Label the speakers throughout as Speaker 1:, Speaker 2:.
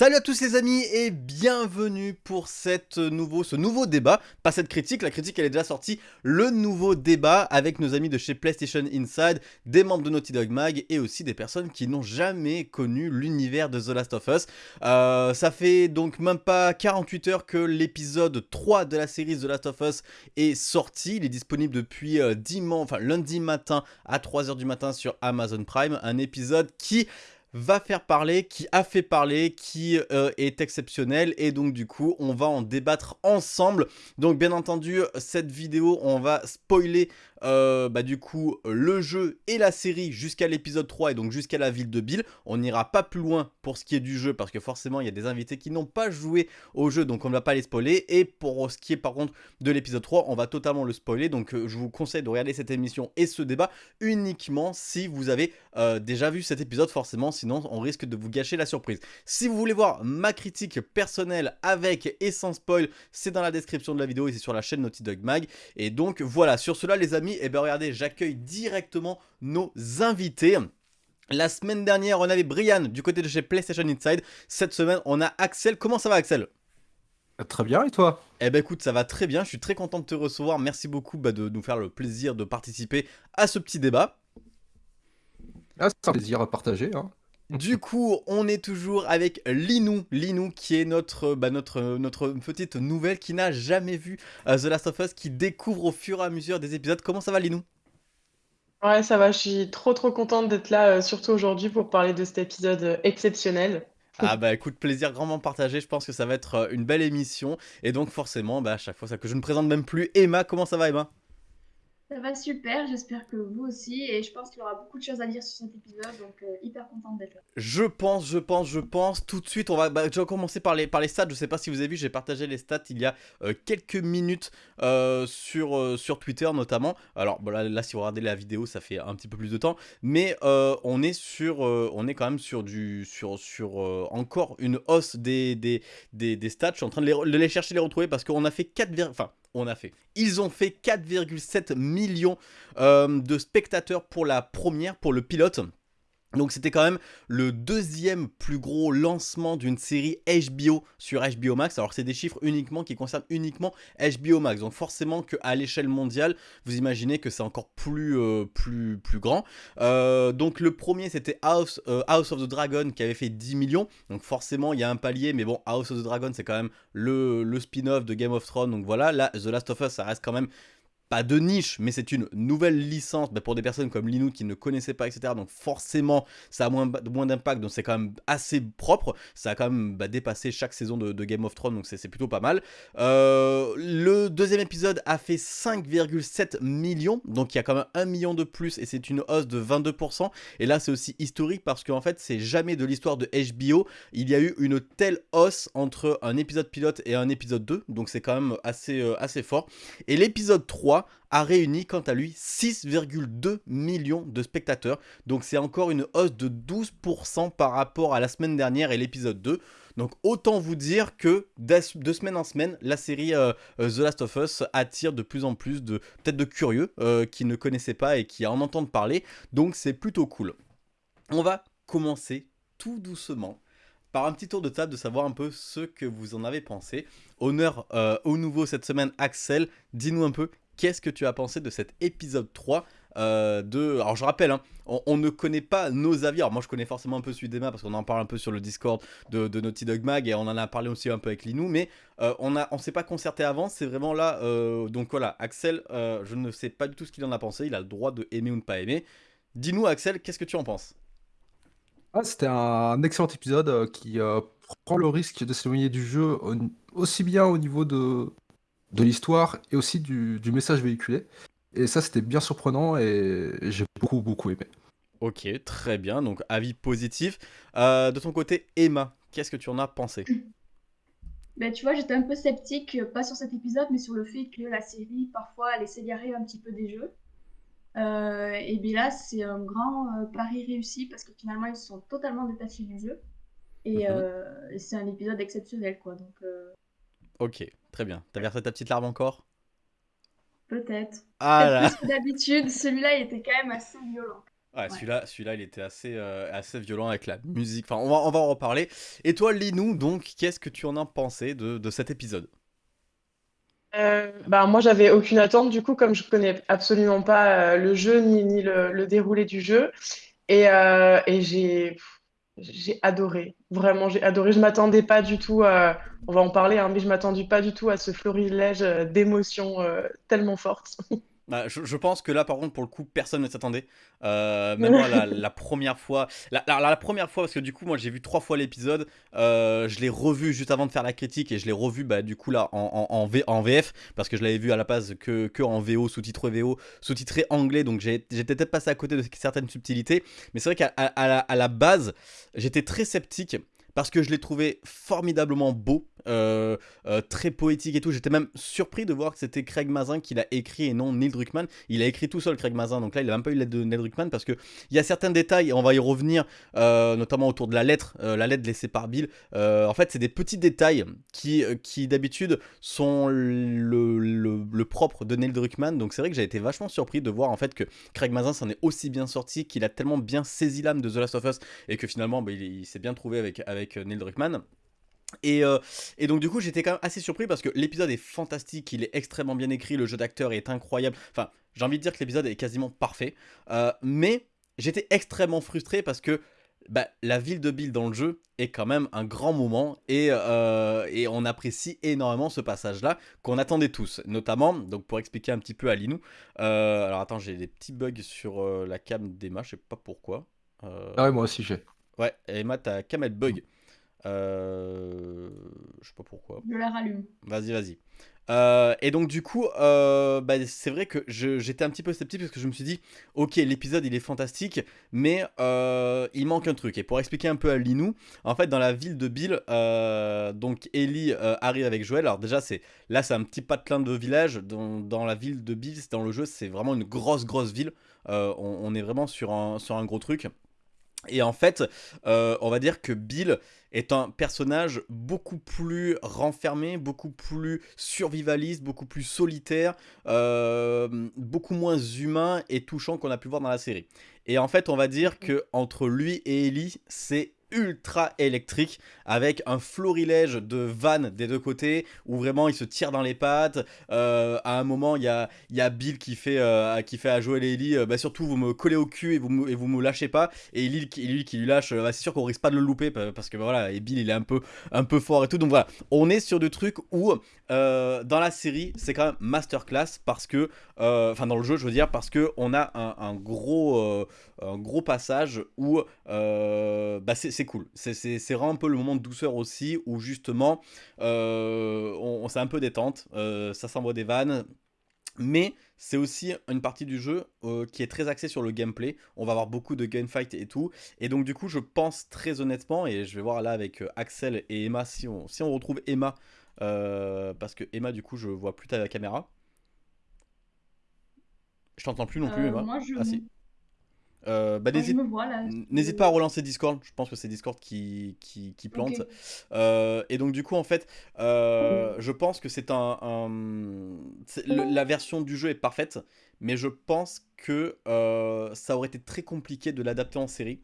Speaker 1: Salut à tous les amis et bienvenue pour ce nouveau débat, pas cette critique, la critique elle est déjà sortie, le nouveau débat avec nos amis de chez PlayStation Inside, des membres de Naughty Dog Mag et aussi des personnes qui n'ont jamais connu l'univers de The Last of Us. Euh, ça fait donc même pas 48 heures que l'épisode 3 de la série The Last of Us est sorti, il est disponible depuis euh, dimanche, enfin lundi matin à 3h du matin sur Amazon Prime, un épisode qui va faire parler, qui a fait parler, qui euh, est exceptionnel et donc du coup on va en débattre ensemble. Donc bien entendu cette vidéo on va spoiler euh, bah, du coup le jeu et la série jusqu'à l'épisode 3 et donc jusqu'à la ville de Bill. On n'ira pas plus loin pour ce qui est du jeu parce que forcément il y a des invités qui n'ont pas joué au jeu donc on ne va pas les spoiler. Et pour ce qui est par contre de l'épisode 3 on va totalement le spoiler donc euh, je vous conseille de regarder cette émission et ce débat uniquement si vous avez euh, déjà vu cet épisode forcément sinon on risque de vous gâcher la surprise. Si vous voulez voir ma critique personnelle avec et sans spoil c'est dans la description de la vidéo et c'est sur la chaîne Naughty Dog Mag. Et donc voilà sur cela les amis et eh bien regardez, j'accueille directement nos invités. La semaine dernière, on avait Brian du côté de chez PlayStation Inside. Cette semaine, on a Axel. Comment ça va Axel?
Speaker 2: Euh, Très bien, et toi?
Speaker 1: Eh ben écoute, ça va très bien. Je suis très content de te recevoir. Merci beaucoup bah, de nous faire le plaisir de participer à ce petit débat.
Speaker 2: Ah, c'est un plaisir à partager. Hein.
Speaker 1: Du coup, on est toujours avec Linou, Linou qui est notre, bah, notre, notre petite nouvelle qui n'a jamais vu euh, The Last of Us, qui découvre au fur et à mesure des épisodes. Comment ça va Linou?
Speaker 3: Ouais, ça va, je suis trop trop contente d'être là, euh, surtout aujourd'hui pour parler de cet épisode euh, exceptionnel.
Speaker 1: Ah bah écoute, plaisir grandement partagé, je pense que ça va être une belle émission. Et donc forcément, bah, à chaque fois ça que je ne présente même plus, Emma, comment ça va Emma?
Speaker 4: Ça va super, j'espère que vous aussi, et je pense qu'il y aura beaucoup de choses à dire sur cet épisode, donc euh, hyper contente d'être là.
Speaker 1: Je pense, je pense, je pense. Tout de suite, on va bah, déjà commencer par les, par les stats. Je sais pas si vous avez vu, j'ai partagé les stats il y a euh, quelques minutes euh, sur, sur Twitter notamment. Alors bon, là, si vous regardez la vidéo, ça fait un petit peu plus de temps, mais on est sur, on est quand même sur du, sur, sur encore une hausse des, des, des, stats. Je suis en train de les, de les chercher, les retrouver parce qu'on a fait 4, enfin on a fait. Ils ont fait 4,7 millions euh, de spectateurs pour la première, pour le pilote. Donc c'était quand même le deuxième plus gros lancement d'une série HBO sur HBO Max. Alors c'est des chiffres uniquement qui concernent uniquement HBO Max. Donc forcément qu'à l'échelle mondiale, vous imaginez que c'est encore plus, euh, grand. Euh, donc le premier c'était House, euh, House of the Dragon qui avait fait 10 millions. Donc forcément il y a un palier. Mais bon House of the Dragon c'est quand même le, le spin-off de Game of Thrones. Donc voilà, là The Last of Us ça reste quand même pas de niche, mais c'est une nouvelle licence bah, pour des personnes comme Linou qui ne connaissaient pas, etc. Donc forcément, ça a moins, moins d'impact, donc c'est quand même assez propre. Ça a quand même bah, dépassé chaque saison de, Game of Thrones, donc c'est plutôt pas mal. Euh, le deuxième épisode a fait 5,7 millions, donc il y a quand même 1 million de plus, et c'est une hausse de 22%. Et là, c'est aussi historique parce qu'en fait, c'est jamais de l'histoire de HBO. Il y a eu une telle hausse entre un épisode pilote et un épisode 2, donc c'est quand même assez, euh, assez fort. Et l'épisode 3, a réuni quant à lui 6,2 millions de spectateurs. Donc c'est encore une hausse de 12% par rapport à la semaine dernière et l'épisode 2. Donc autant vous dire que de semaine en semaine, la série euh, euh, The Last of Us attire de plus en plus de peut-être de curieux euh, qui ne connaissaient pas et qui en entendent parler. Donc c'est plutôt cool. On va commencer tout doucement par un petit tour de table de savoir un peu ce que vous en avez pensé. Honneur au nouveau cette semaine, Axel, dis-nous un peu qu'est-ce que tu as pensé de cet épisode 3 euh, de... Alors je rappelle, hein, on, ne connaît pas nos avis. Alors moi je connais forcément un peu celui d'Emma parce qu'on en parle un peu sur le Discord de, Naughty Dog Mag et on en a parlé aussi un peu avec Linou. Mais euh, on ne on s'est pas concerté avant, c'est vraiment là... Euh, donc voilà, Axel, je ne sais pas du tout ce qu'il en a pensé. Il a le droit de aimer ou ne pas aimer. Dis-nous Axel, qu'est-ce que tu en penses?
Speaker 2: Ah, C'était un excellent épisode qui prend le risque de s'éloigner du jeu aussi bien au niveau de, de l'histoire et aussi du, message véhiculé. Et ça, c'était bien surprenant et j'ai beaucoup, beaucoup aimé.
Speaker 1: Ok, très bien. Donc, avis positif. Euh, de ton côté, Emma, qu'est-ce que tu en as pensé?
Speaker 4: Ben, Tu vois, j'étais un peu sceptique, euh, pas sur cet épisode, mais sur le fait que la série, parfois, elle s'égarer un petit peu des jeux. Euh, et bien là, c'est un grand pari réussi parce que finalement, ils sont totalement détachés du jeu. Et mhm. c'est un épisode exceptionnel, quoi. Donc,
Speaker 1: Ok, très bien. T'as versé ta petite larme encore?
Speaker 4: Peut-être. Ah là Plus que d'habitude, celui-là, il était quand même assez violent.
Speaker 1: Ouais, celui-là, celui-là, il était assez, euh, assez violent avec la musique. Enfin, on va, on va en reparler. Et toi, Linou, donc, qu'est-ce que tu en as pensé de, de cet épisode?
Speaker 3: Euh, bah, moi, j'avais aucune attente, du coup, comme je connais absolument pas euh, le jeu ni, ni le, le déroulé du jeu. Et, euh, et j'ai j'ai adoré. Vraiment, j'ai adoré. Je m'attendais pas du tout à... On va en parler, hein, mais je m'attendais pas du tout à ce florilège euh, d'émotions euh, tellement fortes.
Speaker 1: Bah, je, je pense que là, par contre, pour le coup, personne ne s'attendait. Euh, même moi, la, la première fois, la, la- la première fois, parce que du coup, moi, j'ai vu trois fois l'épisode. euh, je l'ai revu juste avant de faire la critique et je l'ai revu, bah, du coup, là, en, en, en V- en VF, parce que je l'avais vu à la base que, que en VO, sous-titré VO, sous-titré anglais, donc j'ai- j'étais peut-être passé à côté de certaines subtilités. Mais c'est vrai qu'à à, à la, à la base, j'étais très sceptique. Parce que je l'ai trouvé formidablement beau, euh, euh, très poétique et tout. J'étais même surpris de voir que c'était Craig Mazin qui l'a écrit et non Neil Druckmann. Il a écrit tout seul, Craig Mazin. Donc là, il a même pas eu l'aide de Neil Druckmann parce que il y a certains détails, et on va y revenir, euh, notamment autour de la lettre, la lettre laissée par Bill. En fait, c'est des petits détails qui, qui d'habitude sont le, propre de Neil Druckmann. Donc c'est vrai que j'ai été vachement surpris de voir en fait que Craig Mazin s'en est aussi bien sorti, qu'il a tellement bien saisi l'âme de The Last of Us et que finalement, bah, il, il s'est bien trouvé avec, avec Neil Druckmann. Et, euh, et donc du coup j'étais quand même assez surpris parce que l'épisode est fantastique, il est extrêmement bien écrit, le jeu d'acteur est incroyable. Enfin, j'ai envie de dire que l'épisode est quasiment parfait. Euh, mais j'étais extrêmement frustré parce que bah, la ville de Bill dans le jeu est quand même un grand moment et, euh, et on apprécie énormément ce passage-là qu'on attendait tous. Notamment, donc pour expliquer un petit peu à Linou, alors attends, j'ai des petits bugs sur la cam d'Emma, je sais pas pourquoi.
Speaker 2: Ah ouais, moi aussi j'ai.
Speaker 1: Ouais, Emma, ta cam elle bug. Euh, je sais pas pourquoi.
Speaker 4: Je la rallume.
Speaker 1: Vas-y, vas-y. Euh, et donc du coup, euh, bah, c'est vrai que j'étais un petit peu sceptique parce que je me suis dit, ok, l'épisode il est fantastique, mais euh, il manque un truc. Et pour expliquer un peu à Linou, en fait, dans la ville de Bill, donc Ellie arrive avec Joël. Alors déjà, c'est là, c'est un petit patelin de village. Dans, dans la ville de Bill, dans le jeu, c'est vraiment une grosse, grosse ville. On, on est vraiment sur un, sur un gros truc. Et en fait, euh, on va dire que Bill est un personnage beaucoup plus renfermé, beaucoup plus survivaliste, beaucoup plus solitaire, euh, beaucoup moins humain et touchant qu'on a pu voir dans la série. Et en fait, on va dire que entre lui et Ellie, c'est ultra électrique avec un florilège de vannes des deux côtés où vraiment ils se tirent dans les pattes. Euh, à un moment il y a, il Bill qui fait, euh, à Joel et Ellie euh, bah surtout vous me collez au cul et vous me, lâchez pas. Et Ellie, qui- Ellie qui lui lâche bah, c'est sûr qu'on risque pas de le louper pa- parce que voilà et Bill il est un peu, un peu fort et tout. Donc voilà on est sur des trucs où dans la série c'est quand même masterclass parce que enfin dans le jeu je veux dire parce que on a un, gros un gros passage où euh, bah c'est cool c'est vraiment un peu le moment de douceur aussi où justement euh, on, on c'est un peu détente euh, ça s'envoie des vannes mais c'est aussi une partie du jeu euh, qui est très axée sur le gameplay. On va avoir beaucoup de gunfight et tout. Et donc du coup, je pense très honnêtement, et je vais voir là avec euh, Axel et Emma si on, si on retrouve Emma, euh, parce que Emma, du coup, je vois plus ta caméra. Je t'entends plus non plus, Emma.
Speaker 4: moi, je,
Speaker 1: Ah si. Euh, bah, n'hésite pas à relancer Discord, je pense que c'est Discord qui, qui, qui plante. Euh, et donc du coup en fait, euh, je pense que c'est un... le- la version du jeu est parfaite, mais je pense que ça aurait été très compliqué de l'adapter en série.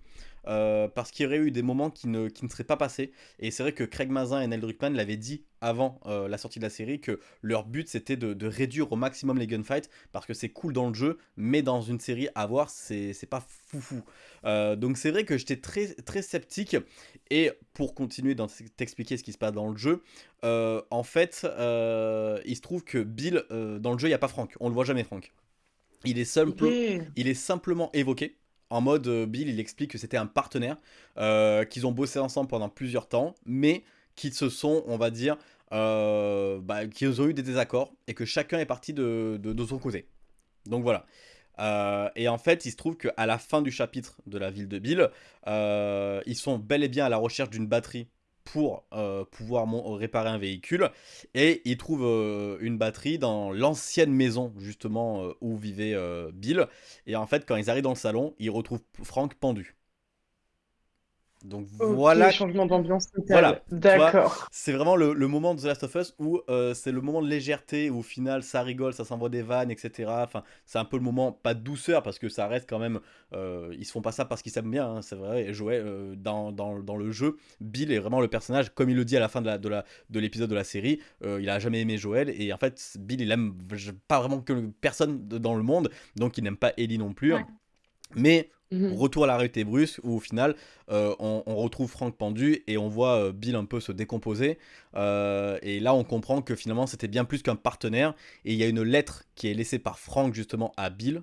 Speaker 1: Euh, parce qu'il y aurait eu des moments qui ne, qui ne seraient pas passés. Et c'est vrai que Craig Mazin et Neil Druckmann l'avaient dit avant euh, la sortie de la série que leur but c'était de, de réduire au maximum les gunfights parce que c'est cool dans le jeu, mais dans une série à voir, c'est pas foufou. Euh, donc c'est vrai que j'étais très, très sceptique. Et pour continuer t'expliquer ce qui se passe dans le jeu, euh, en fait, il se trouve que Bill, dans le jeu, il n'y a pas Frank. On le voit jamais, Frank. Il est, simple, il est simplement évoqué. En mode, euh, Bill, il explique que c'était un partenaire, euh, qu'ils ont bossé ensemble pendant plusieurs temps, mais qu'ils se sont, on va dire, euh, bah, qu'ils ont eu des désaccords et que chacun est parti de, de, son côté. Donc voilà. Et en fait, il se trouve qu'à la fin du chapitre de la ville de Bill, ils sont bel et bien à la recherche d'une batterie pour euh, pouvoir mon- réparer un véhicule. Et ils trouvent euh, une batterie dans l'ancienne maison, justement, euh, où vivait euh, Bill. Et en fait, quand ils arrivent dans le salon, ils retrouvent Frank pendu. Donc voilà
Speaker 3: changement d'ambiance
Speaker 1: Voilà,
Speaker 3: D'accord.
Speaker 1: c'est vraiment le, le moment de The Last of Us où euh, c'est le moment de légèreté, où au final ça rigole, ça s'envoie des vannes, etc. Enfin, c'est un peu le moment, pas de douceur, parce que ça reste quand même. euh, ils se font pas ça parce qu'ils s'aiment bien, hein, c'est vrai. Et Joël, euh, dans, dans, dans le jeu, Bill est vraiment le personnage, comme il le dit à la fin de la de la de l'épisode de la série, euh, il a jamais aimé Joël, et en fait, Bill il aime pas vraiment que personne dans le monde, donc il n'aime pas Ellie non plus.
Speaker 4: Ouais.
Speaker 1: Mais
Speaker 3: Mhm.
Speaker 1: Retour à la réalité brusque où au final euh, on, on retrouve Franck pendu et on voit euh, Bill un peu se décomposer. Euh, et là on comprend que finalement c'était bien plus qu'un partenaire. Et il y a une lettre qui est laissée par Franck justement à Bill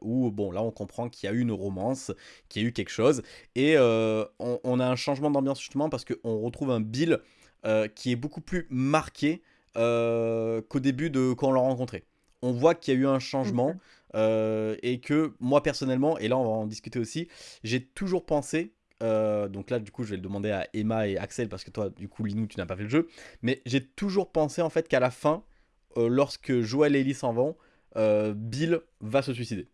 Speaker 1: où bon là on comprend qu'il y a eu une romance, qu'il y a eu quelque chose. Et on, on a un changement d'ambiance justement parce qu'on retrouve un Bill qui est beaucoup plus marqué qu'au début de quand on l'a rencontré. On voit qu'il y a eu un changement.
Speaker 3: Ok.
Speaker 1: Euh, et que moi personnellement, et là on va en discuter aussi, j'ai toujours pensé, euh, donc là du coup je vais le demander à Emma et Axel parce que toi du coup Linou tu n'as pas fait le jeu, mais j'ai toujours pensé en fait qu'à la fin, euh, lorsque Joël et Ellie s'en vont, Bill va se suicider.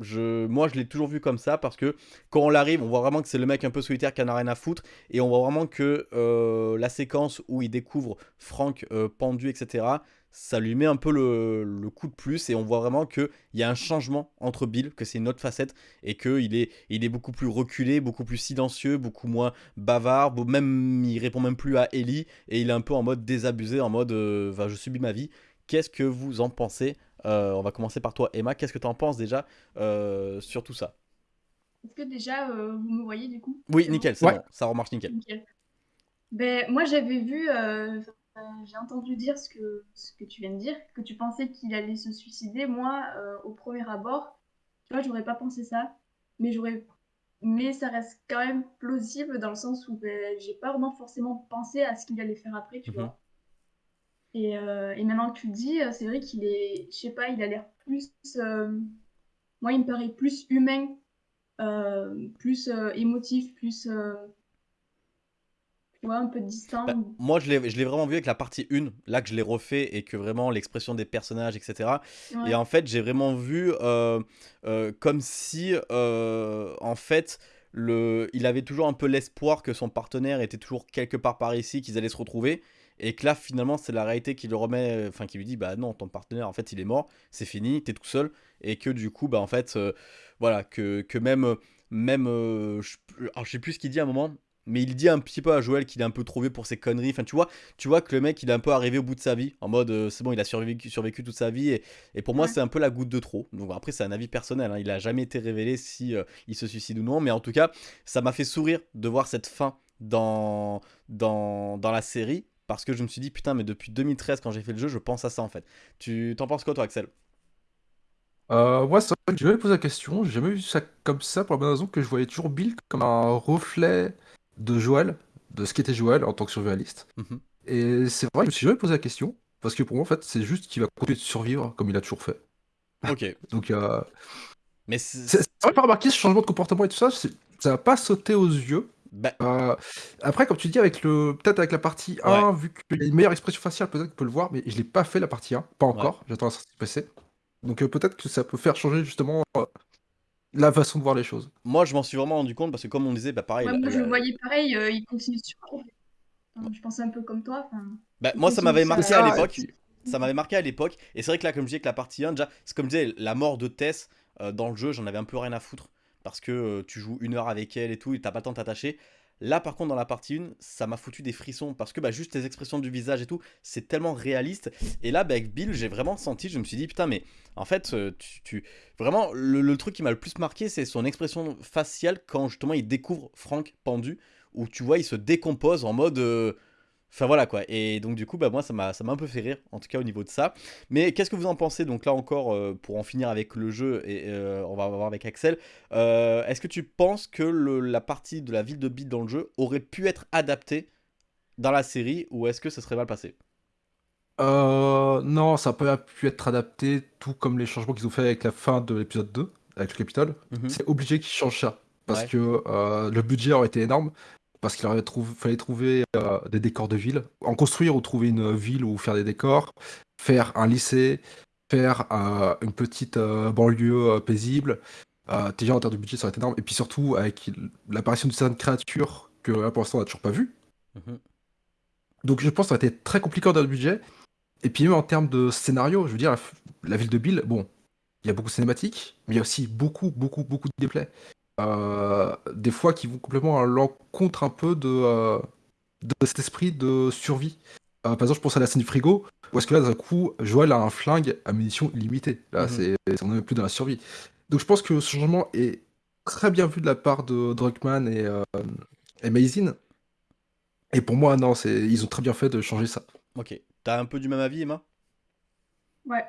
Speaker 1: Moi, je l'ai toujours vu comme ça parce que quand on l'arrive, on voit vraiment que c'est le mec un peu solitaire qui en a rien à foutre. Et on voit vraiment que la séquence où il découvre Franck pendu, etc., ça lui met un peu le, le coup de plus. Et on voit vraiment qu'il y a un changement entre Bill, que c'est une autre facette. Et qu'il est, il est beaucoup plus reculé, beaucoup plus silencieux, beaucoup moins bavard. Même, il répond même plus à Ellie. Et il est un peu en mode désabusé, en mode euh, je subis ma vie. Qu'est-ce que vous en pensez? Euh, On va commencer par toi, Emma. Qu'est-ce que tu en penses déjà euh, sur tout ça?
Speaker 4: Est-ce que déjà euh, vous me voyez du coup?
Speaker 1: Oui, nickel, c'est
Speaker 2: Ouais.
Speaker 1: bon. Ça remarche nickel.
Speaker 4: Nickel. Ben, moi j'avais vu, euh, j'ai entendu dire ce que, ce que tu viens de dire, que tu pensais qu'il allait se suicider. Moi, euh, au premier abord, tu vois, j'aurais pas pensé ça, mais j'aurais, mais ça reste quand même plausible dans le sens où ben, j'ai pas vraiment forcément pensé à ce qu'il allait faire après, tu
Speaker 1: Mhm.
Speaker 4: vois. Et, euh, et maintenant que tu le dis, euh, c'est vrai qu'il est, je sais pas, il a l'air plus, euh, moi il me paraît plus humain, euh, plus euh, émotif, plus, vois, un peu distant.
Speaker 1: Bah, moi, je l'ai je l'ai vraiment vu avec la partie 1, là que je l'ai refait et que vraiment l'expression des personnages, etc.
Speaker 4: Ouais.
Speaker 1: Et en fait, j'ai vraiment vu euh, euh, comme si, euh, en fait, le, il avait toujours un peu l'espoir que son partenaire était toujours quelque part par ici, qu'ils allaient se retrouver. Et que là, finalement, c'est la réalité qui le remet, enfin, qui lui dit, bah non, ton partenaire, en fait, il est mort, c'est fini, t'es tout seul. Et que du coup, bah, en fait, voilà, que, que même, même, je, alors, je sais plus ce qu'il dit à un moment, mais il dit un petit peu à Joël qu'il est un peu trop vieux pour ses conneries. Enfin, tu vois, tu vois que le mec, il est un peu arrivé au bout de sa vie, en mode, euh, c'est bon, il a survécu, survécu toute sa vie. Et, et pour moi,
Speaker 4: Ouais.
Speaker 1: c'est un peu la goutte de trop. Donc après, c'est un avis personnel. hein. Il a jamais été révélé si euh, il se suicide ou non. Mais en tout cas, ça m'a fait sourire de voir cette fin dans, dans, dans la série. Parce que je me suis dit, putain, mais depuis 2013, quand j'ai fait le jeu, je pense à ça en fait. Tu t'en penses quoi, toi, Axel?
Speaker 2: Euh, moi, c'est vrai que je me posé la question, j'ai jamais vu ça comme ça pour la bonne raison que je voyais toujours Bill comme un reflet de Joël, de ce qu'était Joël en tant que survivaliste.
Speaker 1: Mhm.
Speaker 2: Et c'est vrai que je me suis jamais posé la question, parce que pour moi, en fait, c'est juste qu'il va continuer de survivre comme il a toujours fait.
Speaker 1: Ok.
Speaker 2: Donc, euh,
Speaker 1: Mais c'est.
Speaker 2: vrai pas remarqué ce changement de comportement et tout ça, ça va pas sauter aux yeux.
Speaker 1: Bah,
Speaker 2: Euh, après, comme tu dis, avec le peut-être avec la partie 1, vu qu'il y a une meilleure expression faciale, peut-être qu'on peut le voir, mais je l'ai pas fait la partie 1, pas encore, j'attends la sortie PC. Donc euh, peut-être que ça peut faire changer justement euh, la façon de voir les choses.
Speaker 1: moi, je m'en suis vraiment rendu compte parce que, comme on disait, bah pareil.
Speaker 4: Ouais,
Speaker 1: la-
Speaker 4: moi, je
Speaker 1: la-
Speaker 4: le voyais pareil, euh, il continue. Enfin, je pensais un peu comme toi.
Speaker 1: bah, moi, ça m'avait marqué à l'époque. ça m'avait marqué à l'époque. Et c'est vrai que là, comme je disais, que la partie 1, déjà, c'est comme je disais, la mort de Tess euh, dans le jeu, j'en avais un peu rien à foutre. Parce que euh, tu joues une heure avec elle et tout, et t'as pas le temps de t'attacher. Là, par contre, dans la partie 1, ça m'a foutu des frissons. Parce que bah, juste les expressions du visage et tout, c'est tellement réaliste. Et là, bah, avec Bill, j'ai vraiment senti, je me suis dit, putain, mais en fait, euh, tu. Vraiment, le, truc qui m'a le plus marqué, c'est son expression faciale quand justement il découvre Frank pendu. Où tu vois, il se décompose en mode. euh, Enfin voilà quoi. Et donc du coup, bah moi ça m'a un peu fait rire, en tout cas au niveau de ça. Mais qu'est-ce que vous en pensez Donc là encore, euh, pour en finir avec le jeu, et euh, on va voir avec Axel, euh, est-ce que tu penses que le- la partie de la ville de Beat dans le jeu aurait pu être adaptée dans la série ou est-ce que ça serait mal passé?
Speaker 2: Euh, non, ça peut pu être adapté, tout comme les changements qu'ils ont fait avec la fin de l'épisode 2, avec le Capitole.
Speaker 1: Mhm.
Speaker 2: C'est obligé qu'ils changent ça. Parce
Speaker 1: Ouais.
Speaker 2: que le budget aurait été énorme. Parce qu'il fallait trouver euh, des décors de ville. En construire ou trouver une ville où faire des décors. Faire un lycée. Faire euh, une petite euh, banlieue paisible. Déjà en termes de budget, ça aurait été énorme. Et puis surtout avec l'apparition de certaines créatures que là pour l'instant on n'a toujours pas vues. Mhm. Donc je pense que ça aurait été très compliqué en termes de budget. Et puis même en termes de scénario, je veux dire, la, ville de Bill, bon, il y a beaucoup de cinématiques, mais il y a aussi beaucoup, beaucoup, beaucoup de gameplay. Euh, des fois qui vont complètement à l'encontre un peu de, euh, de cet esprit de survie. par exemple, je pense à la scène du frigo, où est-ce que là, d'un coup, Joël a un flingue à munitions illimitées. Là, mhm. c'est on n'est plus dans la survie. Donc je pense que ce changement est très bien vu de la part de Druckmann et, euh, et Mazin. Et pour moi, non, c'est ils ont très bien fait de changer ça.
Speaker 1: Ok. T'as un peu du même avis, Emma?
Speaker 4: Ouais.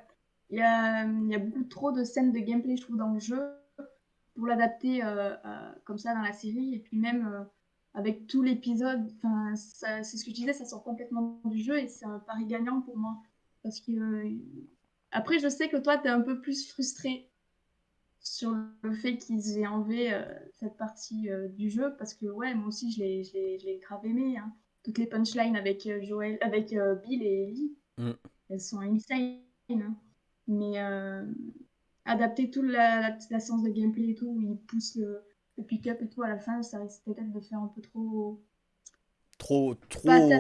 Speaker 4: Il y a, y a, beaucoup trop de scènes de gameplay, je trouve, dans le jeu pour l'adapter euh, comme ça dans la série. Et puis même euh, avec tout l'épisode, c'est ce que je disais, ça sort complètement du jeu et c'est un pari gagnant pour moi. Parce que après, je sais que toi, tu es un peu plus frustré sur le fait qu'ils aient enlevé euh, cette partie euh, du jeu parce que ouais moi aussi je l'ai grave aimé hein. toutes les punchlines avec euh, Joël avec Bill et Ellie mm. elles sont insane hein. mais adapter toute la, la, séance de gameplay et tout où ils poussent le, le pick-up et tout à la fin ça risque peut-être de faire un peu trop
Speaker 1: trop trop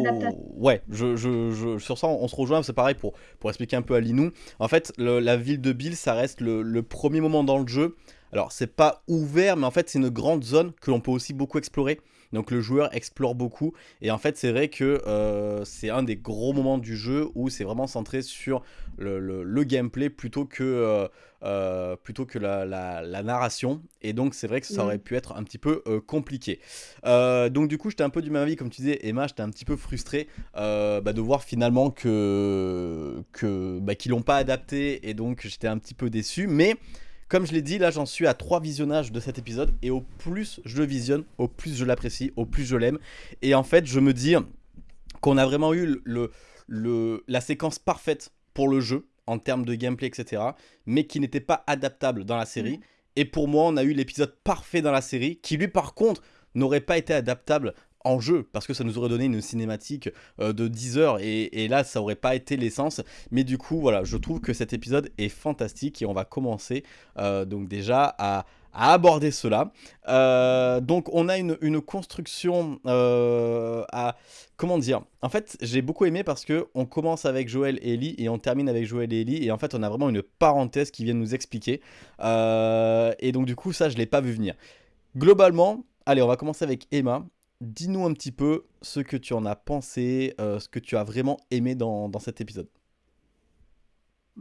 Speaker 1: ouais je, je, je, sur ça on, se rejoint c'est pareil pour pour expliquer un peu à Linou en fait la ville de Bill ça reste le, le, premier moment dans le jeu. Alors c'est pas ouvert mais en fait c'est une grande zone que l'on peut aussi beaucoup explorer donc le joueur explore beaucoup. Et en fait, c'est vrai que euh, c'est un des gros moments du jeu où c'est vraiment centré sur le, gameplay plutôt que, euh, euh, plutôt que la, narration. Et donc c'est vrai que ça aurait pu être un petit peu compliqué. donc du coup, j'étais un peu du même avis, comme tu disais, Emma, j'étais un petit peu frustré bah, de voir finalement que, que bah, qu'ils l'ont pas adapté. Et donc j'étais un petit peu déçu. Mais comme je l'ai dit, là j'en suis à trois visionnages de cet épisode et au plus je le visionne, au plus je l'apprécie, au plus je l'aime. Et en fait, je me dis qu'on a vraiment eu le, le, la séquence parfaite pour le jeu en termes de gameplay, etc. Mais qui n'était pas adaptable dans la série. Mm. Et pour moi, on a eu l'épisode parfait dans la série qui lui par contre n'aurait pas été adaptable en jeu parce que ça nous aurait donné une cinématique euh, de 10 heures et, là ça aurait pas été l'essence. Mais du coup voilà je trouve que cet épisode est fantastique et on va commencer euh, donc déjà à, aborder cela. Euh, donc on a une, construction à comment dire? En fait j'ai beaucoup aimé parce que on commence avec Joël et Ellie et on termine avec Joël et Ellie et en fait on a vraiment une parenthèse qui vient nous expliquer. Et donc du coup ça je l'ai pas vu venir. Globalement allez on va commencer avec Emma dis-nous un petit peu ce que tu en as pensé, euh, ce que tu as vraiment aimé dans, cet épisode.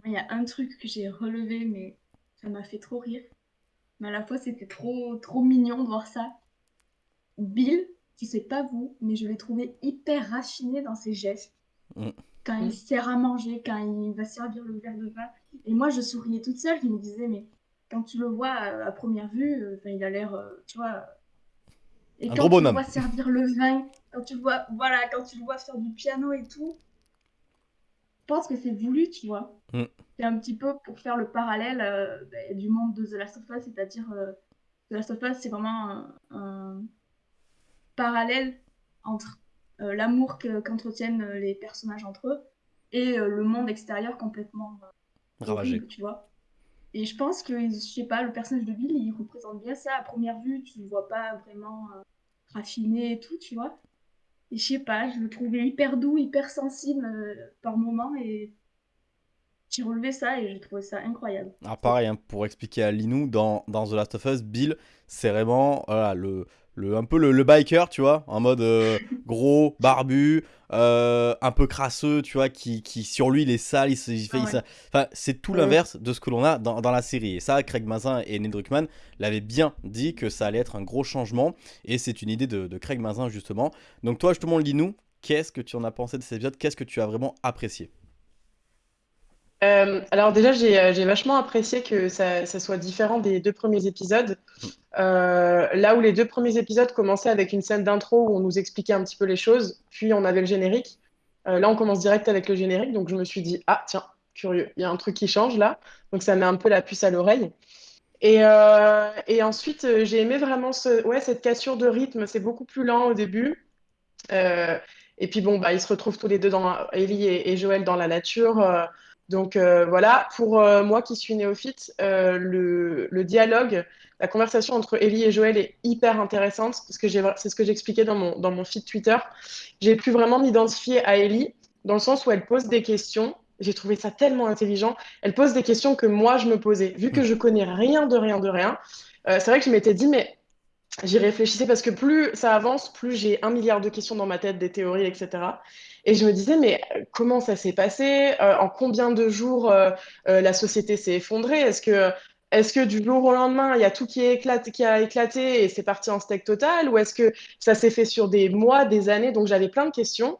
Speaker 4: Il y a un truc que j'ai relevé, mais ça m'a fait trop rire. Mais à la fois, c'était trop, trop mignon de voir ça. Bill, je sais pas vous, mais je l'ai trouvé hyper raffiné dans ses gestes. Mm. Quand il sert à manger, quand il va servir le verre de vin. Et moi, je souriais toute seule. Je me disais, mais quand tu le vois à, première vue, euh, il a l'air, euh, tu vois, et quand tu le vois servir le vin, quand tu le vois, voilà, quand tu le vois faire du piano et tout, je pense que c'est voulu, tu vois. Mm. C'est un petit peu pour faire le parallèle euh, bah, du monde de The Last of Us, c'est-à-dire euh, The Last of Us, c'est vraiment un, parallèle entre euh, l'amour qu'entretiennent les personnages entre eux et le monde extérieur complètement
Speaker 1: ravagé,
Speaker 4: tu vois. Et je pense que, je sais pas, le personnage de Bill, il représente bien ça. À première vue, tu ne vois pas vraiment raffiné et tout, tu vois. Et je sais pas, je le trouvais hyper doux, hyper sensible euh, par moments et j'ai relevé ça et j'ai trouvé ça incroyable.
Speaker 1: Ah, pareil, hein, pour expliquer à Linou, dans, dans The Last of Us, Bill, c'est vraiment voilà, le, le, un peu le, biker, tu vois, en mode euh, gros, barbu, euh, un peu crasseux, tu vois, qui, qui sur lui il est sale, il, fait, ça. Enfin, c'est tout l'inverse de ce que l'on a dans, dans, la série. Et ça, Craig Mazin et Ned Druckmann l'avaient bien dit que ça allait être un gros changement. Et c'est une idée de, de, Craig Mazin, justement. Donc, toi, justement, lis-nous, qu'est-ce que tu en as pensé de cet épisode? Qu'est-ce que tu as vraiment apprécié?
Speaker 3: Euh, alors déjà, euh, j'ai vachement apprécié que ça, soit différent des deux premiers épisodes. Euh, là où les deux premiers épisodes commençaient avec une scène d'intro où on nous expliquait un petit peu les choses, puis on avait le générique. là, on commence direct avec le générique, donc je me suis dit, ah tiens, curieux, il y a un truc qui change là. Donc ça met un peu la puce à l'oreille. Et, ensuite, j'ai aimé vraiment ouais, cette cassure de rythme. C'est beaucoup plus lent au début. et puis bon, bah, ils se retrouvent tous les deux, dans, Ellie et Joël, dans la nature Donc voilà, pour moi qui suis néophyte, le, le, dialogue, la conversation entre Ellie et Joël est hyper intéressante parce que c'est ce que j'expliquais dans mon, dans mon feed Twitter. J'ai pu vraiment m'identifier à Ellie dans le sens où elle pose des questions. J'ai trouvé ça tellement intelligent. Elle pose des questions que moi je me posais. Vu que je connais rien de rien de rien, c'est vrai que je m'étais dit, mais j'y réfléchissais parce que plus ça avance, plus j'ai un milliard de questions dans ma tête, des théories, etc. Et je me disais, mais euh, comment ça s'est passé? Euh, En combien de jours euh, la société s'est effondrée? Est-ce que, est que du jour au lendemain, il y a tout qui, a éclaté et c'est parti en steak total? Ou est-ce que ça s'est fait sur des mois, des années? Donc j'avais plein de questions.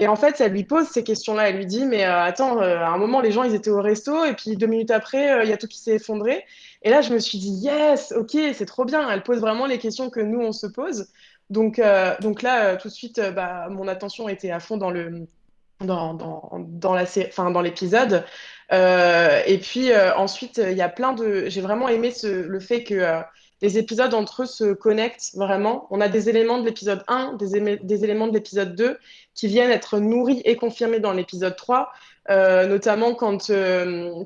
Speaker 3: Et en fait, elle lui pose ces questions-là. Elle lui dit, mais attends, à un moment, les gens, ils étaient au resto, et puis deux minutes après, il y a tout qui s'est effondré. Et là, je me suis dit, yes, ok, c'est trop bien. Elle pose vraiment les questions que nous, on se pose. Donc, euh, donc là, euh, tout de suite, euh, bah, mon attention était à fond dans le dans, dans, dans la enfin, dans l'épisode. et puis ensuite, il y a plein de. J'ai vraiment aimé le fait que les épisodes entre eux se connectent vraiment. On a des éléments de l'épisode 1, des, des, éléments de l'épisode 2 qui viennent être nourris et confirmés dans l'épisode 3. notamment quand,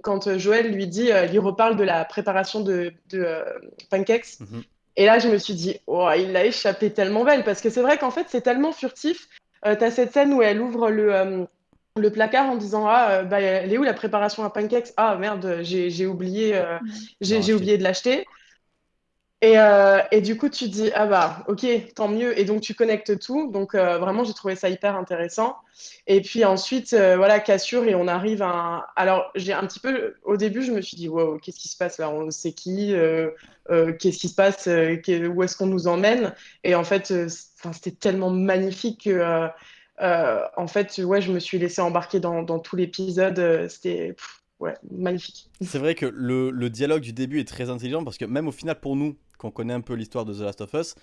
Speaker 3: quand Joël lui dit, il reparle de la préparation de, pancakes. Mm-hmm. Et là, je me suis dit, oh, il l'a échappé tellement belle, parce que c'est vrai qu'en fait, c'est tellement furtif. Euh, tu as cette scène où elle ouvre le, euh, le placard en disant, ah, euh, bah, elle est où la préparation à pancakes? Ah, merde, j'ai oublié, j'ai oublié de l'acheter. Et, et, du coup, tu dis, ah bah, ok, tant mieux. Et donc, tu connectes tout. Donc, vraiment, j'ai trouvé ça hyper intéressant. Et puis ensuite, voilà, cassure, et on arrive à. Alors, j'ai un petit peu. Au début, je me suis dit, wow, qu'est-ce qui se passe là? On sait qui euh, qu'est-ce qui se passe, euh, où est-ce qu'on nous emmène? Et en fait, euh, c'était tellement magnifique que, en fait, ouais, je me suis laissé embarquer dans, tout l'épisode. c'était ouais, magnifique.
Speaker 1: C'est vrai que le, le, dialogue du début est très intelligent parce que même au final, pour nous, qu'on connaît un peu l'histoire de The Last of Us,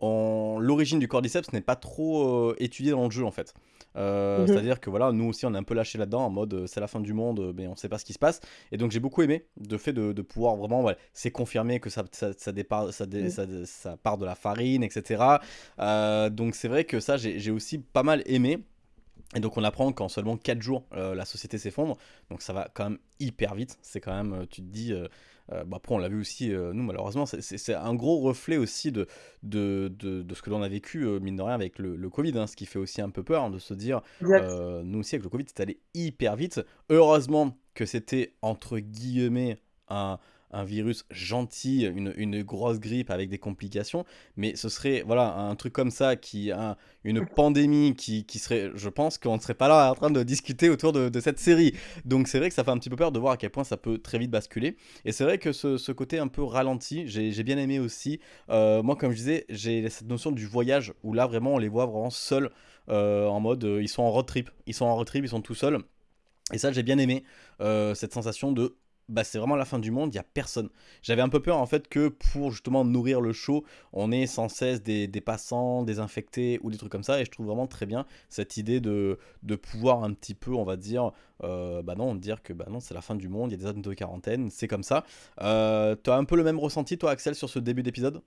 Speaker 1: l'origine du cordyceps n'est pas trop étudiée dans le jeu en fait. Euh, mhm. C'est-à-dire que voilà, nous aussi on est un peu lâché là-dedans en mode euh, c'est la fin du monde, euh, mais on sait pas ce qui se passe. Et donc j'ai beaucoup aimé le fait de, pouvoir vraiment, c'est confirmé que ça, ça, ça, mhm. ça, part de la farine, etc. donc c'est vrai que ça j'ai aussi pas mal aimé. Et donc on apprend qu'en seulement 4 jours la société s'effondre. Donc ça va quand même hyper vite. C'est quand même, tu te dis, euh, bah, après, on l'a vu aussi, euh, nous, malheureusement, c'est un gros reflet aussi de, de, de, ce que l'on a vécu, euh, mine de rien, avec le, Covid, hein, ce qui fait aussi un peu peur hein, de se dire, nous aussi, avec le Covid, c'est allé hyper vite. Heureusement que c'était, entre guillemets, un, un virus gentil, une, une, grosse grippe avec des complications, mais ce serait voilà un truc comme ça, qui un, une pandémie qui, qui serait, je pense qu'on ne serait pas là en train de discuter autour de, de cette série. Donc c'est vrai que ça fait un petit peu peur de voir à quel point ça peut très vite basculer. Et c'est vrai que ce, ce, côté un peu ralenti, j'ai bien aimé aussi. Euh, moi, comme je disais, j'ai cette notion du voyage où là vraiment on les voit vraiment seuls. Euh, en mode euh, ils sont en road trip, ils sont en road trip, ils sont tout seuls. Et ça, j'ai bien aimé cette sensation de bah, c'est vraiment la fin du monde, il n'y a personne. J'avais un peu peur en fait que pour justement nourrir le show, on ait sans cesse des, passants, des infectés ou des trucs comme ça. Et je trouve vraiment très bien cette idée de, de pouvoir un petit peu, on va dire, euh, bah non, dire que bah non, c'est la fin du monde, il y a des zones de quarantaine, c'est comme ça. Euh, tu as un peu le même ressenti toi Axel sur ce début d'épisode?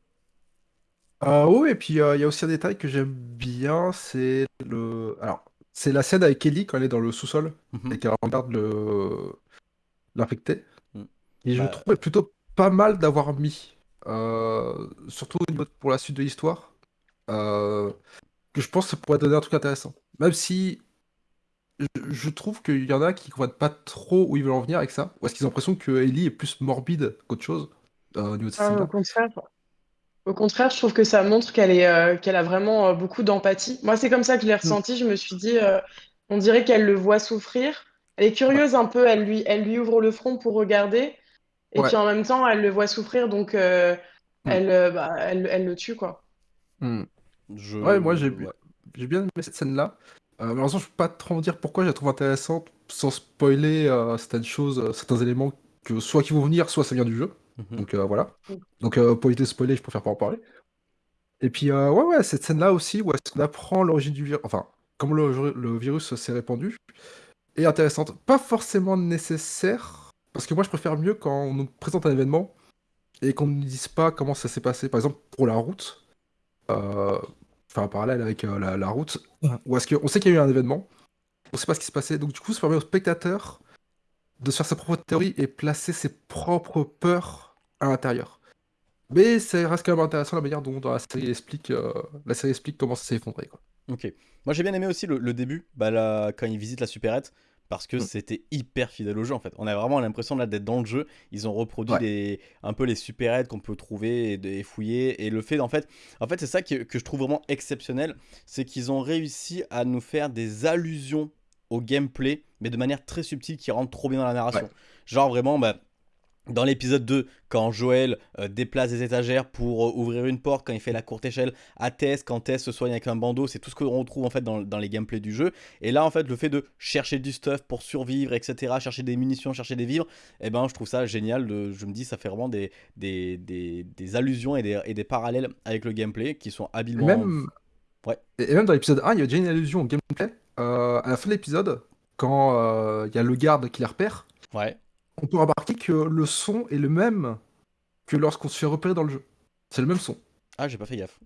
Speaker 2: Euh, Oui, et puis il y a aussi un détail que j'aime bien, c'est le... Alors, c'est la scène avec Ellie quand elle est dans le sous-sol mhm. et qu'elle regarde le l'infecté. Et je bah, trouve plutôt pas mal d'avoir mis, euh, surtout pour la suite de l'histoire, euh, que je pense que ça pourrait donner un truc intéressant. Même si je, trouve qu'il y en a qui comprennent pas trop où ils veulent en venir avec ça, ou est-ce qu'ils ont l'impression que Ellie est plus morbide qu'autre chose euh, au niveau de
Speaker 3: ah, au contraire. Au contraire, je trouve que ça montre qu'elle est, qu'elle a vraiment beaucoup d'empathie. Moi, c'est comme ça que je l'ai mm. ressenti. Je me suis dit, on dirait qu'elle le voit souffrir, elle est curieuse un peu, elle lui, elle lui ouvre le front pour regarder, et puis en même temps, elle le voit souffrir, donc euh, hmm. elle, euh, bah, elle, elle, le tue, quoi.
Speaker 2: Hmm. Ouais, moi j'ai j'ai bien aimé cette scène-là. Euh, malheureusement, je peux pas trop en dire pourquoi je la trouve intéressante, sans spoiler euh, certaines choses, certains éléments que soit qui vont venir, soit ça vient du jeu. Mhm. Donc voilà. Donc pour éviter de spoiler, je préfère pas en parler. Et puis ouais, ouais, cette scène-là aussi, où est-ce qu'on apprend l'origine du virus, enfin, comment le, le virus s'est répandu et intéressante. Pas forcément nécessaire, parce que moi je préfère mieux quand on nous présente un événement et qu'on ne nous dise pas comment ça s'est passé. Par exemple, pour la route, euh, enfin un parallèle avec euh, la, route, ou est-ce qu'on sait qu'il y a eu un événement, on sait pas ce qui se passait, donc du coup ça permet aux spectateurs de se faire sa propre théorie et placer ses propres peurs à l'intérieur. Mais ça reste quand même intéressant la manière dont dans la série explique, euh, la série explique comment ça s'est effondré. Quoi.
Speaker 1: Ok. Moi j'ai bien aimé aussi le, le début, bah, là, quand il visite la supérette, parce que
Speaker 2: Mm.
Speaker 1: c'était hyper fidèle au jeu en fait. On a vraiment l'impression là d'être dans le jeu. Ils ont reproduit
Speaker 2: Ouais.
Speaker 1: un peu les supérettes qu'on peut trouver et, fouiller. Et le fait en fait, en fait c'est ça que, que je trouve vraiment exceptionnel, c'est qu'ils ont réussi à nous faire des allusions au gameplay, mais de manière très subtile qui rentre trop bien dans la narration.
Speaker 2: Ouais.
Speaker 1: Genre vraiment, bah, dans l'épisode 2, quand Joël euh, déplace des étagères pour euh, ouvrir une porte, quand il fait la courte échelle à Tess, quand Tess se soigne avec un bandeau, c'est tout ce qu'on retrouve en fait dans, dans les gameplays du jeu. Et là, en fait, le fait de chercher du stuff pour survivre, etc., chercher des munitions, chercher des vivres, eh ben, je trouve ça génial. De, je me dis, ça fait vraiment des, des, des, des allusions et des, et des parallèles avec le gameplay qui sont habilement.
Speaker 2: même,
Speaker 1: Ouais.
Speaker 2: et même dans l'épisode 1, il y a déjà une allusion au gameplay. Euh, à la fin de l'épisode, quand il y a le garde qui les repère,
Speaker 1: Ouais.
Speaker 2: On peut remarquer que le son est le même que lorsqu'on se fait repérer dans le jeu. C'est le même son.
Speaker 1: Ah, j'ai pas fait gaffe.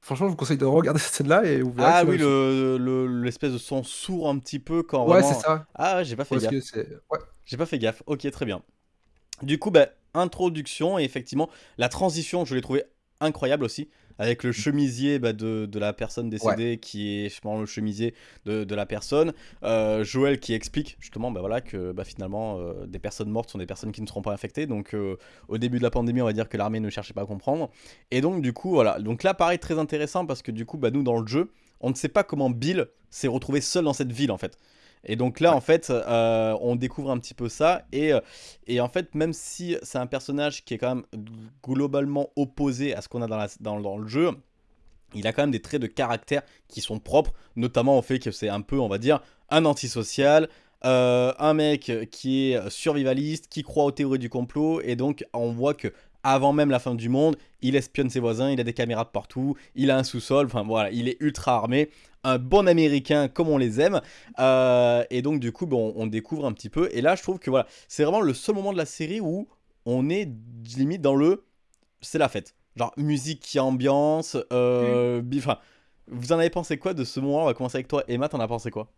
Speaker 2: Franchement, je vous conseille de regarder cette scène-là et vous verrez.
Speaker 1: Ah oui,
Speaker 2: le même
Speaker 1: le- le- l'espèce de son sourd un petit peu quand.
Speaker 2: Ouais,
Speaker 1: vraiment-
Speaker 2: c'est ça.
Speaker 1: Ah, j'ai pas fait
Speaker 2: Parce
Speaker 1: gaffe.
Speaker 2: Ouais.
Speaker 1: J'ai pas fait gaffe. Ok, très bien. Du coup, bah, introduction et effectivement, la transition, je l'ai trouvé incroyable aussi. Avec le chemisier bah, de, de la personne décédée qui est justement le chemisier de, de la personne. Euh, Joël qui explique justement bah, voilà, que bah, finalement euh, des personnes mortes sont des personnes qui ne seront pas infectées. Donc euh, au début de la pandémie, on va dire que l'armée ne cherchait pas à comprendre. Et donc du coup, voilà. Donc là, pareil, très intéressant parce que du coup, bah, nous dans le jeu, on ne sait pas comment Bill s'est retrouvé seul dans cette ville en fait. Et donc là, en fait, euh, on découvre un petit peu ça. Et, euh, et en fait, même si c'est un personnage qui est quand même globalement opposé à ce qu'on a dans, la- dans- dans le jeu, il a quand même des traits de caractère qui sont propres, notamment au fait que c'est un peu, on va dire, un antisocial, euh, un mec qui est survivaliste, qui croit aux théories du complot, et donc on voit que avant même la fin du monde, il espionne ses voisins, il a des caméras de partout, il a un sous-sol, enfin voilà, il est ultra armé, un bon américain comme on les aime, euh, et donc du coup, bon, on découvre un petit peu, et là je trouve que voilà, c'est vraiment le seul moment de la série où on est limite dans le, c'est la fête, genre musique qui ambiance, euh, vous en avez pensé quoi de ce moment? On va commencer avec toi, Emma, t'en as pensé quoi?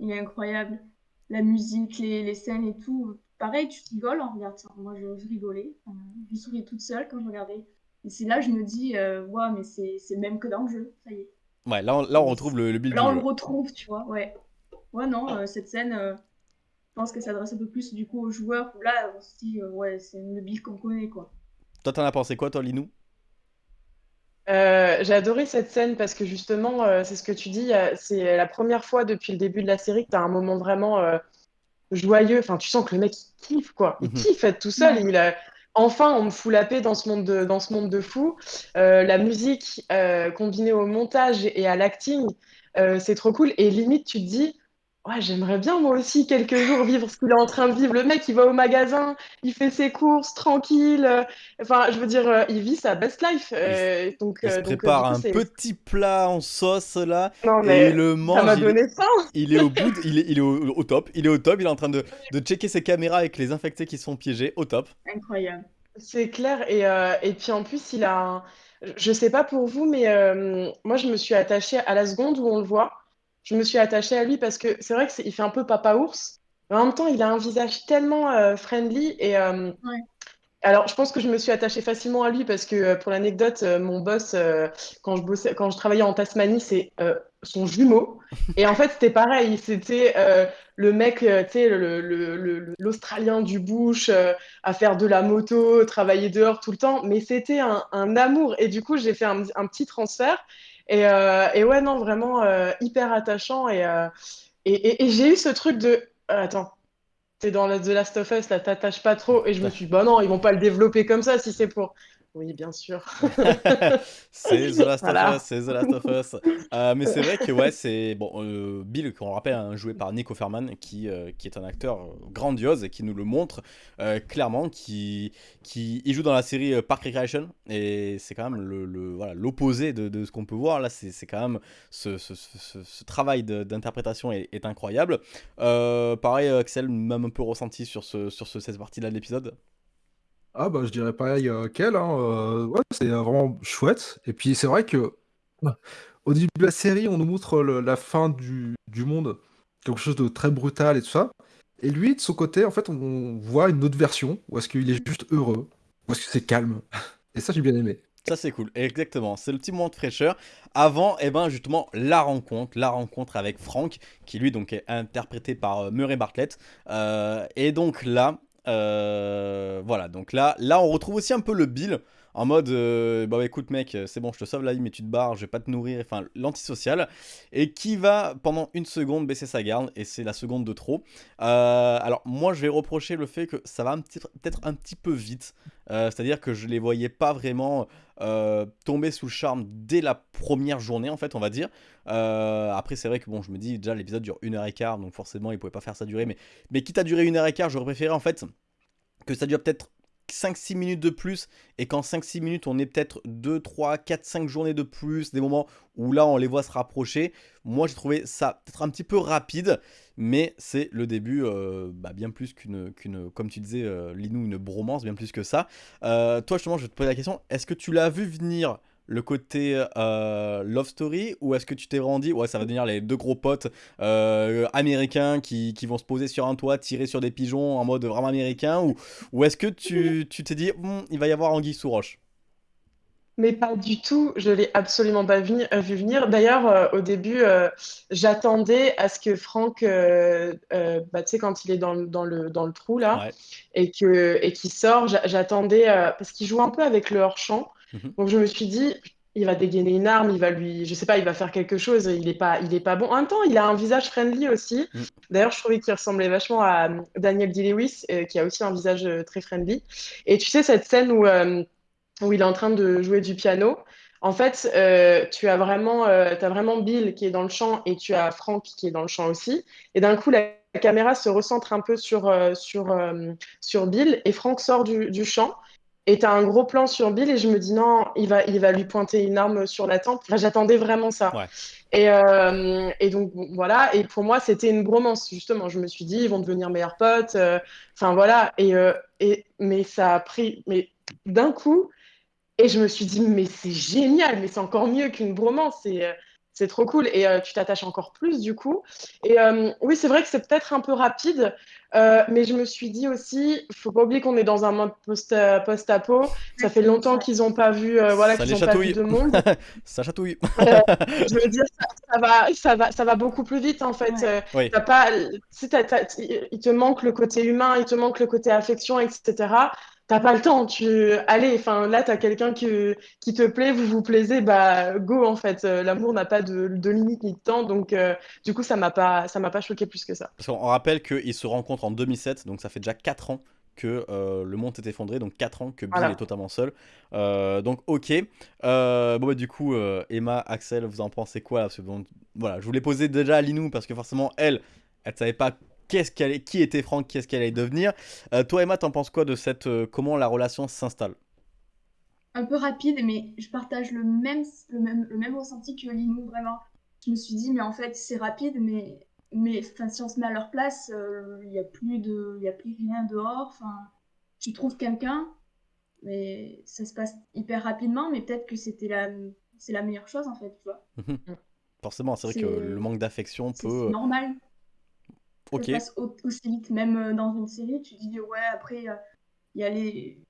Speaker 4: Il est incroyable. La musique, les, les scènes et tout. Pareil, tu rigoles en regardant ça. Moi, je, rigolais. Euh, je souriais toute seule quand je regardais. Et c'est là je me dis, euh, ouais, mais c'est même que dans le jeu. Ça y est.
Speaker 1: Ouais, là on, là on retrouve le, le build
Speaker 4: Là,
Speaker 1: du
Speaker 4: on
Speaker 1: jeu.
Speaker 4: le retrouve, tu vois. Ouais. Ouais, non, euh, cette scène, euh, je pense qu'elle s'adresse un peu plus du coup aux joueurs. Où là, on se dit, euh, ouais, c'est le build qu'on connaît, quoi.
Speaker 1: Toi, t'en as pensé quoi, toi, Linou?
Speaker 3: Euh, j'ai adoré cette scène parce que justement, euh, c'est ce que tu dis, euh, c'est la première fois depuis le début de la série que tu as un moment vraiment euh, joyeux. Enfin, tu sens que le mec, il kiffe, quoi. Il
Speaker 1: Mhm.
Speaker 3: kiffe être tout seul. Il a... Enfin, on me fout la paix dans ce monde de, dans ce monde de fous. Euh, la musique euh, combinée au montage et à l'acting, euh, c'est trop cool. Et limite, tu te dis, ouais, j'aimerais bien moi aussi quelques jours vivre ce qu'il est en train de vivre. Le mec, il va au magasin, il fait ses courses tranquille. euh, Enfin, je veux dire, euh, il vit sa best life. euh, donc,
Speaker 1: Il se
Speaker 3: euh, donc, euh,
Speaker 1: prépare
Speaker 3: du coup,
Speaker 1: un petit plat en sauce, là,
Speaker 3: Non,
Speaker 1: et
Speaker 3: mais
Speaker 1: il le
Speaker 3: ça
Speaker 1: mange.
Speaker 3: m'a
Speaker 1: il,
Speaker 3: donné faim.
Speaker 1: il est au bout, de- il est, il est au, au top, il est au top, il est en train de, de checker ses caméras avec les infectés qui sont piégés, au top.
Speaker 4: Incroyable.
Speaker 3: C'est clair. Et, euh, et puis en plus, il a un... Je sais pas pour vous, mais euh, moi, je me suis attachée à la seconde où on le voit. Je me suis attachée à lui parce que c'est vrai qu'il fait un peu papa ours. Mais en même temps, il a un visage tellement euh, friendly. Et euh,
Speaker 4: Ouais.
Speaker 3: alors, je pense que je me suis attachée facilement à lui parce que, euh, pour l'anecdote, mon boss, quand je bossais, quand je travaillais en Tasmanie, c'est son jumeau. Et en fait, c'était pareil. C'était euh, le mec, tu sais, le- le- le- l'Australien du bush. euh, à faire de la moto, travailler dehors tout le temps, mais c'était un, un amour. Et du coup, j'ai fait un, un petit transfert. Et, euh, et ouais, non, vraiment euh, hyper attachant. Et, euh, et, et- et j'ai eu ce truc de. attends, t'es dans la- The Last of Us, là, t'attaches pas trop. Et je me suis dit, bah non, ils vont pas le développer comme ça si c'est pour. Oui, bien sûr.
Speaker 1: c'est The Last of Us, c'est The Last of Us. Euh, mais c'est vrai que ouais, c'est bon. euh, Bill, qu'on le rappelle, hein, joué par Nick Offerman, qui, euh, qui est un acteur euh, grandiose et qui nous le montre clairement, qui, qui il joue dans la série Park Recreation et c'est quand même le, le- voilà l'opposé de, de ce qu'on peut voir là. C'est c'est quand même ce, ce, ce- ce- ce travail de- d'interprétation est, est incroyable. Pareil, Axel, même un peu ressenti sur ce sur ce, cette partie-là de l'épisode?
Speaker 2: Ah bah je dirais pareil euh, qu'elle, hein, euh, ouais, c'est euh, vraiment chouette. Et puis c'est vrai que au début de la série, on nous montre le- la fin du, du monde, quelque chose de très brutal et tout ça. Et lui, de son côté, en fait, on voit une autre version, où est-ce qu'il est juste heureux, où est-ce que c'est calme. Et ça, j'ai bien aimé.
Speaker 1: Ça c'est cool, exactement, c'est le petit moment de fraîcheur. Avant, eh ben justement, la rencontre, la rencontre avec Frank, qui lui donc est interprété par euh, Murray Bartlett. Euh, et donc là, voilà, donc là, là on retrouve aussi un peu le Bill, en mode euh, bah écoute mec c'est bon je te sauve la vie mais tu te barres je vais pas te nourrir enfin l'antisocial. Et qui va pendant une seconde baisser sa garde et c'est la seconde de trop. Euh, alors moi je vais reprocher le fait que ça va peut-être un petit peu vite. Euh, c'est à dire que je les voyais pas vraiment tomber sous le charme dès la première journée en fait on va dire. Après c'est vrai que bon je me dis déjà l'épisode dure une heure et quart donc forcément il pouvait pas faire ça durer mais, mais quitte à durer une heure et quart j'aurais préféré en fait que ça dure peut-être 5-6 minutes de plus et qu'en 5-6 minutes on ait peut-être 2, 3, 4, 5 journées de plus, des moments où là on les voit se rapprocher, moi j'ai trouvé ça peut-être un petit peu rapide, mais c'est le début euh, bah, bien plus qu'une, qu'une, comme tu disais euh, Linou, une bromance, bien plus que ça. Euh, toi justement je vais te poser la question, est-ce que tu l'as vu venir le côté euh, love story ou est-ce que tu t'es rendu ouais ça va devenir les deux gros potes euh, américains qui, qui, vont se poser sur un toit tirer sur des pigeons en mode vraiment américain ou, ou est-ce que tu t'es dit hm, il va y avoir anguille sous roche?
Speaker 3: Mais pas du tout, je l'ai absolument pas vu, euh, vu venir. D'ailleurs, au début, j'attendais à ce que Franck, bah, tu sais, quand il est dans, dans, le, dans le trou là, et qu'il et qu'il sort, j'attendais, parce qu'il joue un peu avec le hors-champ. Mhm. Donc je me suis dit, il va dégainer une arme, il va lui, je sais pas, il va faire quelque chose, il est pas, il est pas bon. En même temps, il a un visage friendly aussi. Mhm. D'ailleurs, je trouvais qu'il ressemblait vachement à euh, Daniel Day-Lewis, euh, qui a aussi un visage euh, très friendly. Et tu sais, cette scène où, où il est en train de jouer du piano, en fait, tu as vraiment, as vraiment Bill qui est dans le champ et tu as Frank qui est dans le champ aussi. Et d'un coup, la caméra se recentre un peu sur, sur, sur Bill et Frank sort du, du champ et t'as un gros plan sur Bill et je me dis non, il va, il va lui pointer une arme sur la tempe. J'attendais vraiment ça. Et, euh, et, donc voilà. Et pour moi, c'était une bromance justement. Je me suis dit ils vont devenir meilleurs potes. Euh, enfin voilà. Et, euh, et mais ça a pris, mais d'un coup. Et je me suis dit mais c'est génial, mais c'est encore mieux qu'une bromance. C'est c'est trop cool et euh, tu t'attaches encore plus du coup. Et euh, oui, c'est vrai que c'est peut-être un peu rapide, euh, mais je me suis dit aussi, il faut pas oublier qu'on est dans un mode post-apo. ça fait longtemps qu'ils n'ont pas vu, voilà, qu'ils pas vu de monde.
Speaker 1: ça chatouille.
Speaker 3: je veux dire, ça, va, ça va, ça va beaucoup plus vite en fait. pas, si il te manque le côté humain, il te manque le côté affection, etc t'as pas le temps. Tu, allez, enfin là, t'as quelqu'un qui, qui te plaît, vous vous plaisez, bah go en fait. Euh, l'amour n'a pas de, de, limite ni de temps, donc euh, du coup, ça m'a pas, ça m'a pas choqué plus que ça.
Speaker 1: Parce qu'on rappelle qu'ils se rencontrent en 2007, donc ça fait déjà 4 ans que euh, le monde est effondré, donc 4 ans que Bill est totalement seul. donc ok. bon bah du coup, Emma, Axel, vous en pensez quoi Voilà, je voulais poser déjà à Linou parce que forcément elle, elle savait pas qui était Franck, qu'est-ce qu'elle allait devenir. Euh, toi, Emma, t'en penses quoi de cette euh, comment la relation s'installe?
Speaker 4: Un peu rapide, mais je partage le même, le même, le même ressenti que Linou, vraiment. Je me suis dit, mais en fait, c'est rapide, mais, mais si on se met à leur place, euh, il n'y a, plus de, y a plus rien dehors. Enfin, tu trouves quelqu'un, mais ça se passe hyper rapidement, mais peut-être que c'était la, c'est la meilleure chose, en fait, tu vois.
Speaker 1: Mhm. Forcément, c'est vrai que le manque d'affection peut.
Speaker 4: C'est normal. Ça passe aussi vite, même euh, dans une série, tu dis ouais, après, euh, il y a les.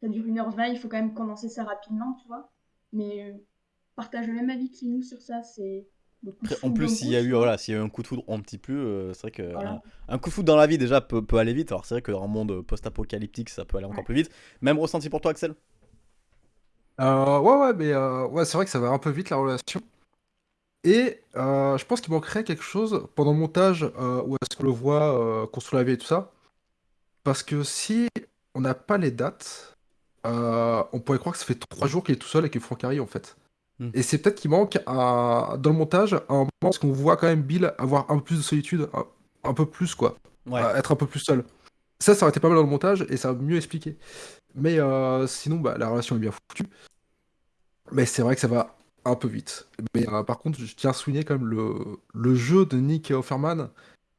Speaker 4: Ça dure 1h20, il faut quand même condenser ça rapidement, tu vois. Mais euh, partage le même avis que nous sur ça, c'est.
Speaker 1: En plus, s'il y a eu voilà, s'il y a eu un coup de foudre un petit peu, c'est vrai que un, coup de foudre dans la vie déjà peut, peut aller vite. Alors c'est vrai que dans un monde post-apocalyptique, ça peut aller encore plus vite. Même ressenti pour toi, Axel?
Speaker 2: Ouais, ouais, mais ouais, c'est vrai que ça va un peu vite la relation. Et euh, je pense qu'il manquerait quelque chose pendant le montage euh, où est-ce qu'on le voit euh, construire la vie et tout ça. Parce que si on n'a pas les dates, on pourrait croire que ça fait trois jours qu'il est tout seul avec Franck Harry en fait. Hmm. Et c'est peut-être qu'il manque dans le montage un moment où qu'on voit quand même Bill avoir un peu plus de solitude, un, peu plus quoi, être un peu plus seul. Ça, ça aurait été pas mal dans le montage et ça a mieux expliqué. Mais sinon, bah, la relation est bien foutue. Mais c'est vrai que ça va un peu vite. Mais euh, par contre, je tiens à souligner quand même le, le jeu de Nick Offerman,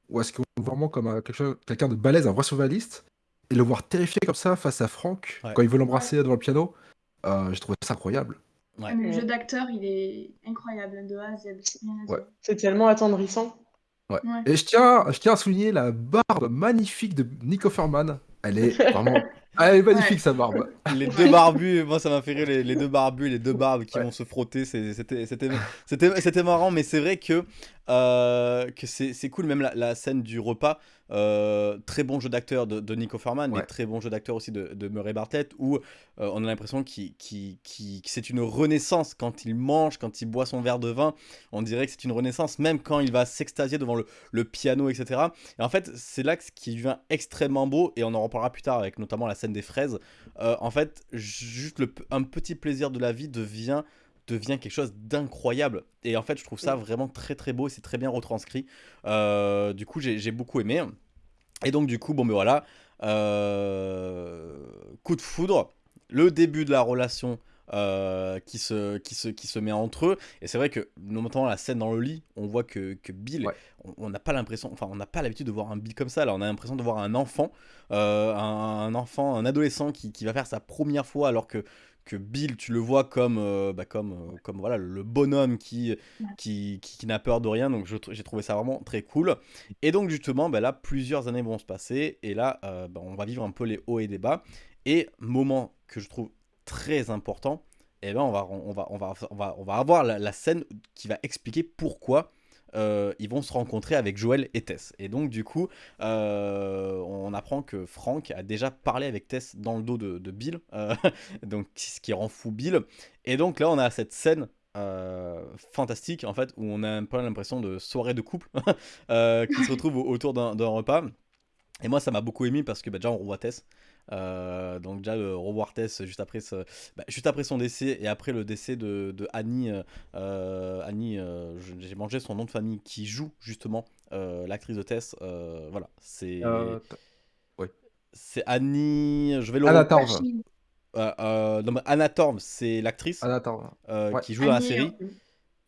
Speaker 2: où est-ce qu'on voit vraiment comme quelqu'un de balèze, un vrai survivaliste, et le voir terrifié comme ça face à Franck, quand il veut l'embrasser devant le piano, euh, j'ai trouvé ça incroyable.
Speaker 4: Le jeu d'acteur, il est incroyable, de A à Z.
Speaker 3: C'est tellement attendrissant.
Speaker 2: Ouais.
Speaker 4: Ouais.
Speaker 2: Et je tiens, je tiens à souligner la barbe magnifique de Nico Ferman. Elle est vraiment. Elle est magnifique
Speaker 4: Ouais.
Speaker 2: sa barbe.
Speaker 1: Les deux barbus, moi ça m'a fait rire, les, les deux barbus, les deux barbes qui
Speaker 2: Ouais.
Speaker 1: vont se frotter, c'était c'était- c'était- c'était marrant, mais c'est vrai que, euh, que c'est c'est cool, même la, la scène du repas, euh, très bon jeu d'acteur de, de Nico Farman, mais très bon jeu d'acteur aussi de, de Murray Bartlett, où euh, on a l'impression qu'il qu'il- que c'est une renaissance quand il mange, quand il boit son verre de vin, on dirait que c'est une renaissance, même quand il va s'extasier devant le, le piano, etc. Et en fait, c'est là que ce qui devient extrêmement beau, et on en reparlera plus tard avec notamment la scène des fraises. Euh, en fait, juste le, un petit plaisir de la vie devient devient quelque chose d'incroyable. Et en fait je trouve ça vraiment très très beau et c'est très bien retranscrit. Euh, du coup j'ai j'ai beaucoup aimé. Et donc du coup bon ben voilà. Euh, coup de foudre. Le début de la relation euh, qui, se, qui, se, qui se met entre eux. Et c'est vrai que, notamment la scène dans le lit, on voit que, que Bill,
Speaker 2: Ouais.
Speaker 1: on- n'a pas l'impression, enfin, on n'a pas l'habitude de voir un Bill comme ça. Là, on a l'impression de voir un enfant, euh, un, un enfant, un adolescent qui, qui va faire sa première fois, alors que, que Bill, tu le vois comme, euh, bah, comme, euh, comme voilà, le bonhomme qui, qui, qui, qui n'a peur de rien. Donc, j'ai trouvé ça vraiment très cool. Et donc, justement, bah, là, plusieurs années vont se passer. Et là, euh, bah, on va vivre un peu les hauts et les bas. Et moment que je trouve très important, eh ben on va, on va, on va, on va, on va avoir la, la scène qui va expliquer pourquoi euh, ils vont se rencontrer avec Joël et Tess. Et donc du coup, euh, on apprend que Frank a déjà parlé avec Tess dans le dos de, de Bill, euh, donc ce qui rend fou Bill. Et donc là, on a cette scène. fantastique en fait où on a un peu l'impression de soirée de couple qui se retrouve au- autour d'un d'un repas et moi ça m'a beaucoup ému parce que bah, déjà on revoit Tess euh, donc déjà le revoir Tess juste après, ce- bah, juste après son décès et après le décès de, de Annie, euh, euh, Annie euh, j'ai mangé son nom de famille, qui joue justement euh, l'actrice de Tess. euh, voilà, c'est
Speaker 2: Euh,
Speaker 1: c'est Annie. Je vais le.
Speaker 2: Anna Torv.
Speaker 1: Euh, euh, non, mais Anna Torv, c'est l'actrice
Speaker 2: Anna Torv.
Speaker 1: euh,
Speaker 2: Ouais.
Speaker 1: qui joue dans la série.
Speaker 4: euh,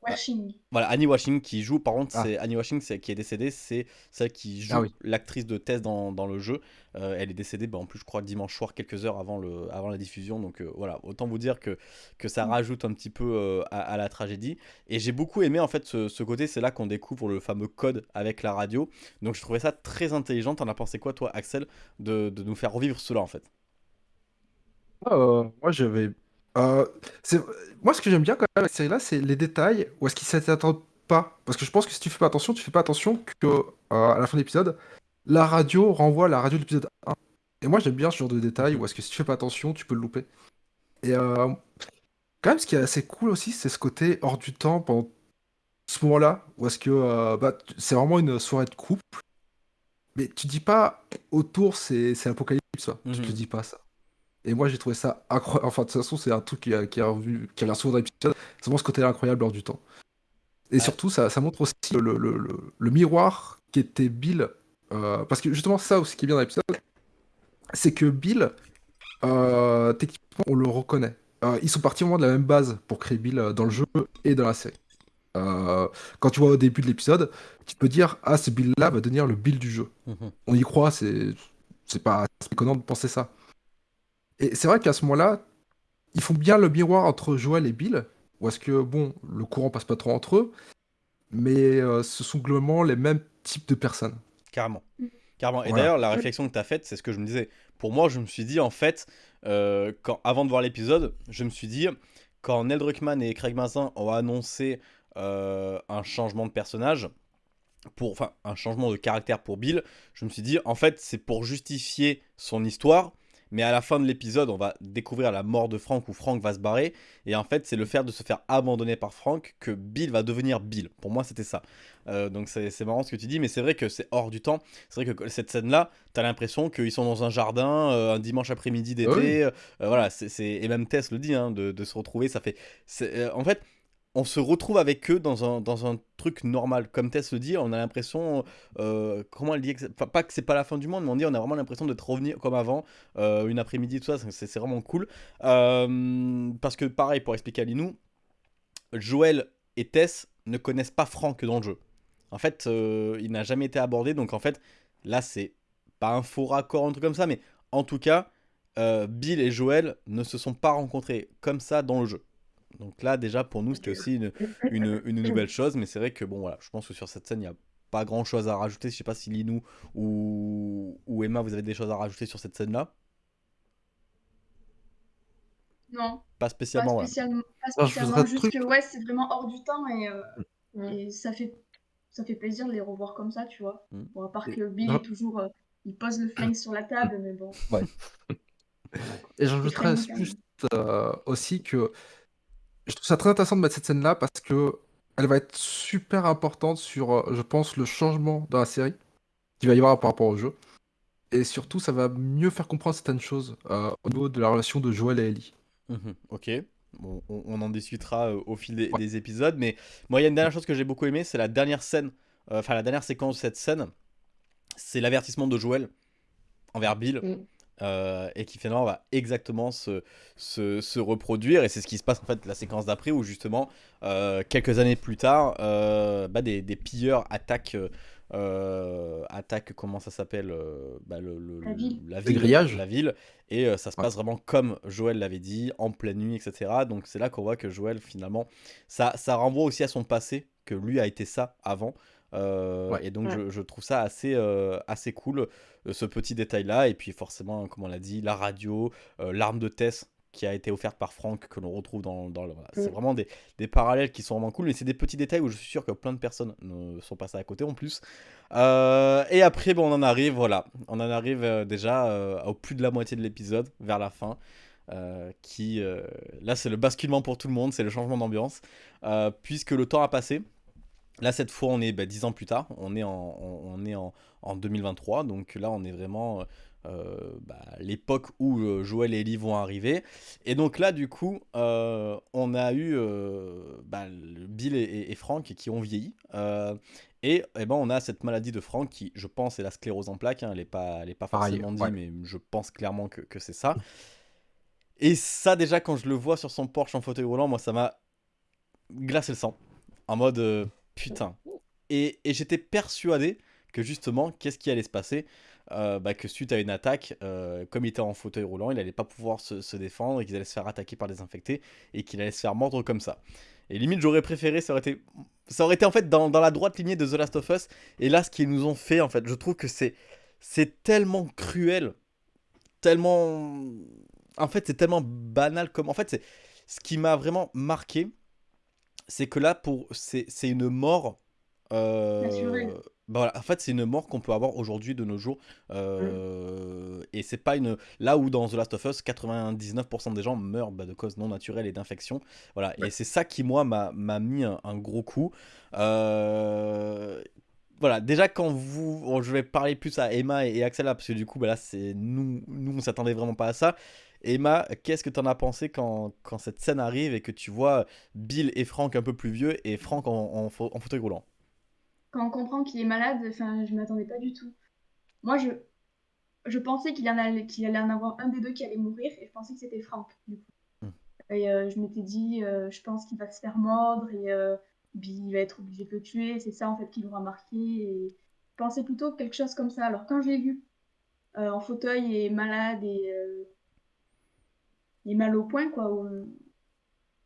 Speaker 4: Washing.
Speaker 1: Voilà, Annie Washing qui joue, par contre,
Speaker 2: Ah.
Speaker 1: c'est Annie Washing qui est décédée, c'est celle qui joue
Speaker 2: Ah oui.
Speaker 1: l'actrice de Tess dans, dans le jeu. Euh, elle est décédée, bah, en plus, je crois, dimanche soir, quelques heures avant, le, avant la diffusion. Donc euh, voilà, autant vous dire que, que ça
Speaker 4: Mm.
Speaker 1: rajoute un petit peu euh, à, à la tragédie. Et j'ai beaucoup aimé, en fait, ce, ce côté, c'est là qu'on découvre le fameux code avec la radio. Donc je trouvais ça très intelligent. T'en as pensé quoi, toi, Axel, de, de nous faire revivre cela, en fait?
Speaker 2: Euh, moi, j'avais. Euh, c'est... Moi, ce que j'aime bien quand même avec cette série-là, c'est les détails où est-ce qu'ils s'attendent pas? Parce que je pense que si tu fais pas attention, tu fais pas attention que euh, à la fin de l'épisode, la radio renvoie la radio de l'épisode 1. Et moi, j'aime bien ce genre de détails où est-ce que si tu fais pas attention, tu peux le louper. Et euh, quand même, ce qui est assez cool aussi, c'est ce côté hors du temps pendant ce moment-là, où est-ce que euh, bah, tu- c'est vraiment une soirée de couple. Mais tu dis pas autour, c'est c'est l'apocalypse, ça. Tu
Speaker 1: Mhm.
Speaker 2: te dis pas ça. Et moi, j'ai trouvé ça incroyable. Enfin, de toute façon, c'est un truc qui, a- qui, a revu, qui revient souvent dans l'épisode. C'est vraiment ce côté incroyable hors du temps. Et
Speaker 1: Ouais.
Speaker 2: surtout, ça, ça montre aussi le, le- le- le miroir qui était Bill. euh, parce que justement, ça aussi qui est bien dans l'épisode, c'est que Bill, euh, techniquement, on le reconnaît. Euh, ils sont partis vraiment de la même base pour créer Bill dans le jeu et dans la série. Quand tu vois au début de l'épisode, tu peux dire Ah, ce Bill-là va devenir le Bill du jeu.
Speaker 1: Mhm.
Speaker 2: On y croit, c'est c'est pas c'est pas déconnant de penser ça. Et c'est vrai qu'à ce moment-là, ils font bien le miroir entre Joël et Bill, où est-ce que, bon, le courant passe pas trop entre eux, mais euh, ce sont globalement les mêmes types de personnes.
Speaker 1: Carrément.
Speaker 4: Mm.
Speaker 1: Carrément. Et
Speaker 2: Voilà.
Speaker 1: d'ailleurs, la réflexion que tu as faite, c'est ce que je me disais. Pour moi, je me suis dit, en fait, euh, quand, avant de voir l'épisode, je me suis dit, quand Neil Druckmann et Craig Mazin ont annoncé euh, un changement de personnage, pour, enfin, un changement de caractère pour Bill, je me suis dit, en fait, c'est pour justifier son histoire. Mais à la fin de l'épisode, on va découvrir la mort de Frank où Frank va se barrer. Et en fait, c'est le fait de se faire abandonner par Frank que Bill va devenir Bill. Pour moi, c'était ça. Euh, donc c'est marrant ce que tu dis, mais c'est vrai que c'est hors du temps. C'est vrai que cette scène-là, t'as l'impression qu'ils sont dans un jardin euh, un dimanche après-midi d'été.
Speaker 2: Ah oui.
Speaker 1: euh, voilà, c'est et même Tess le dit, hein, de, de se retrouver, ça fait. c'est- en fait, on se retrouve avec eux dans un, truc normal. Comme Tess le dit, on a l'impression. euh, comment elle dit Pas que c'est pas la fin du monde, mais on dit on a vraiment l'impression d'être revenu comme avant, euh, une après-midi, tout ça. C'est vraiment cool. Euh, parce que, pareil, pour expliquer à Linou, Joël et Tess ne connaissent pas Franck dans le jeu. En fait, il n'a jamais été abordé, donc en fait, là, c'est pas un faux raccord, un truc comme ça, mais en tout cas, Bill et Joël ne se sont pas rencontrés comme ça dans le jeu. Donc là, déjà, pour nous, c'était aussi une, une, une nouvelle chose, mais c'est vrai que, bon, voilà, je pense que sur cette scène, il n'y a pas grand chose à rajouter. Je sais pas si Linou ou, ou Emma, vous avez des choses à rajouter sur cette scène-là?
Speaker 4: Non,
Speaker 1: Pas spécialement.
Speaker 4: pas
Speaker 1: ouais.
Speaker 4: spécialement, pas spécialement,
Speaker 2: voudrais
Speaker 4: juste
Speaker 2: truc-
Speaker 4: que ouais, c'est vraiment hors du temps et, euh,
Speaker 3: Mm.
Speaker 4: et ça fait ça fait plaisir de les revoir comme ça, tu vois.
Speaker 1: Mm.
Speaker 4: Bon, à part
Speaker 2: Et-
Speaker 4: que Bill
Speaker 2: Non.
Speaker 4: est toujours euh, il pose le flingue sur la table, mais bon.
Speaker 2: Et j'ajouterais juste euh, aussi que je trouve ça très intéressant de mettre cette scène-là parce que elle va être super importante sur, euh, je pense, le changement dans la série qu'il va y avoir par rapport au jeu. Et surtout, ça va mieux faire comprendre certaines choses euh, au niveau de la relation de Joel et Ellie.
Speaker 1: Mhm, ok. Bon, on, on en discutera euh, au fil des,
Speaker 2: Ouais.
Speaker 1: des épisodes, mais moi, il y a une dernière chose que j'ai beaucoup aimé, c'est la dernière scène, euh, enfin la dernière séquence de cette scène, c'est l'avertissement de Joël envers Bill,
Speaker 3: Mm.
Speaker 1: Euh, et qui finalement va exactement se, se, se reproduire, et c'est ce qui se passe en fait la séquence d'après, où justement, euh, quelques années plus tard, euh, bah, des, des pilleurs attaquent... attaquent, comment ça s'appelle euh, bah, le, le-
Speaker 4: La ville.
Speaker 1: la ville et euh, ça se
Speaker 2: Ouais.
Speaker 1: passe vraiment comme Joël l'avait dit, en pleine nuit, etc. Donc c'est là qu'on voit que Joël, finalement, ça, ça renvoie aussi à son passé, que lui a été ça avant. Euh,
Speaker 2: Ouais.
Speaker 1: Et donc
Speaker 3: Ouais.
Speaker 1: je, je trouve ça assez, euh, assez cool, euh, ce petit détail-là. Et puis forcément, comme on l'a dit, la radio, euh, l'arme de Tess qui a été offerte par Franck, que l'on retrouve dans, dans le... voilà. C'est
Speaker 3: Mm.
Speaker 1: vraiment des, des parallèles qui sont vraiment cool, mais c'est des petits détails où je suis sûr que plein de personnes ne sont passées à côté en plus. Euh, et après, bon, on en arrive, voilà, on en arrive euh, déjà euh, au plus de la moitié de l'épisode, vers la fin, euh, qui, euh, là, c'est le basculement pour tout le monde, c'est le changement d'ambiance, euh, puisque le temps a passé. Là, cette fois, on est bah, 10 ans plus tard, on est en, on, est en, en 2023, donc là, on est vraiment euh, bah, l'époque où euh, Joël et Ellie vont arriver. Et donc là, du coup, euh, on a eu euh, bah, Bill et, et- et Frank qui ont vieilli. euh, et, eh ben, on a cette maladie de Frank qui, je pense, est la sclérose en plaques. hein, elle n'est pas, elle est pas forcément dit,
Speaker 2: ouais.
Speaker 1: mais je pense clairement que, que c'est ça. Et ça, déjà, quand je le vois sur son Porsche en fauteuil roulant, moi, ça m'a glacé le sang. En mode, euh, putain. Et, j'étais persuadé que justement, qu'est-ce qui allait se passer? Euh, bah, Que suite à une attaque, euh, comme il était en fauteuil roulant, il allait pas pouvoir se, défendre et qu'il allait se faire attaquer par des infectés et qu'il allait se faire mordre comme ça. Et limite, j'aurais préféré, ça aurait été, ça aurait été en fait dans, dans la droite lignée de The Last of Us. Et là, ce qu'ils nous ont fait, en fait, je trouve que c'est, c'est tellement cruel, tellement, en fait, c'est tellement banal comme, en fait, c'est ce qui m'a vraiment marqué, c'est que là, pour, c'est, une mort. euh, bah voilà, en fait, c'est une mort qu'on peut avoir aujourd'hui de nos jours. euh, Et c'est pas une. Là où dans The Last of Us, 99% des gens meurent bah, de causes non naturelles et d'infections. Voilà. Et c'est ça qui, moi, m'a mis un, un gros coup. Euh, Voilà, déjà quand vous, je vais parler plus à Emma et Axel là, parce que du coup, bah là, c'est nous, nous, on s'attendait vraiment pas à ça. Emma, qu'est-ce que t'en as pensé quand, quand cette scène arrive et que tu vois Bill et Frank un peu plus vieux et Frank en, en, fa- en fauteuil roulant?
Speaker 4: Quand on comprend qu'il est malade, enfin, je m'attendais pas du tout. Moi, je, je pensais qu'il allait, qu'il allait en avoir un des deux qui allait mourir, et je pensais que c'était du coup.
Speaker 1: Hmm.
Speaker 4: Et euh, je m'étais dit, euh, je pense qu'il va se faire mordre, et euh, Bill va être obligé de le tuer, c'est ça en fait qui l'aura marqué. Et je pensais plutôt quelque chose comme ça. Alors quand je l'ai vu en fauteuil et malade et, et mal au point, quoi, où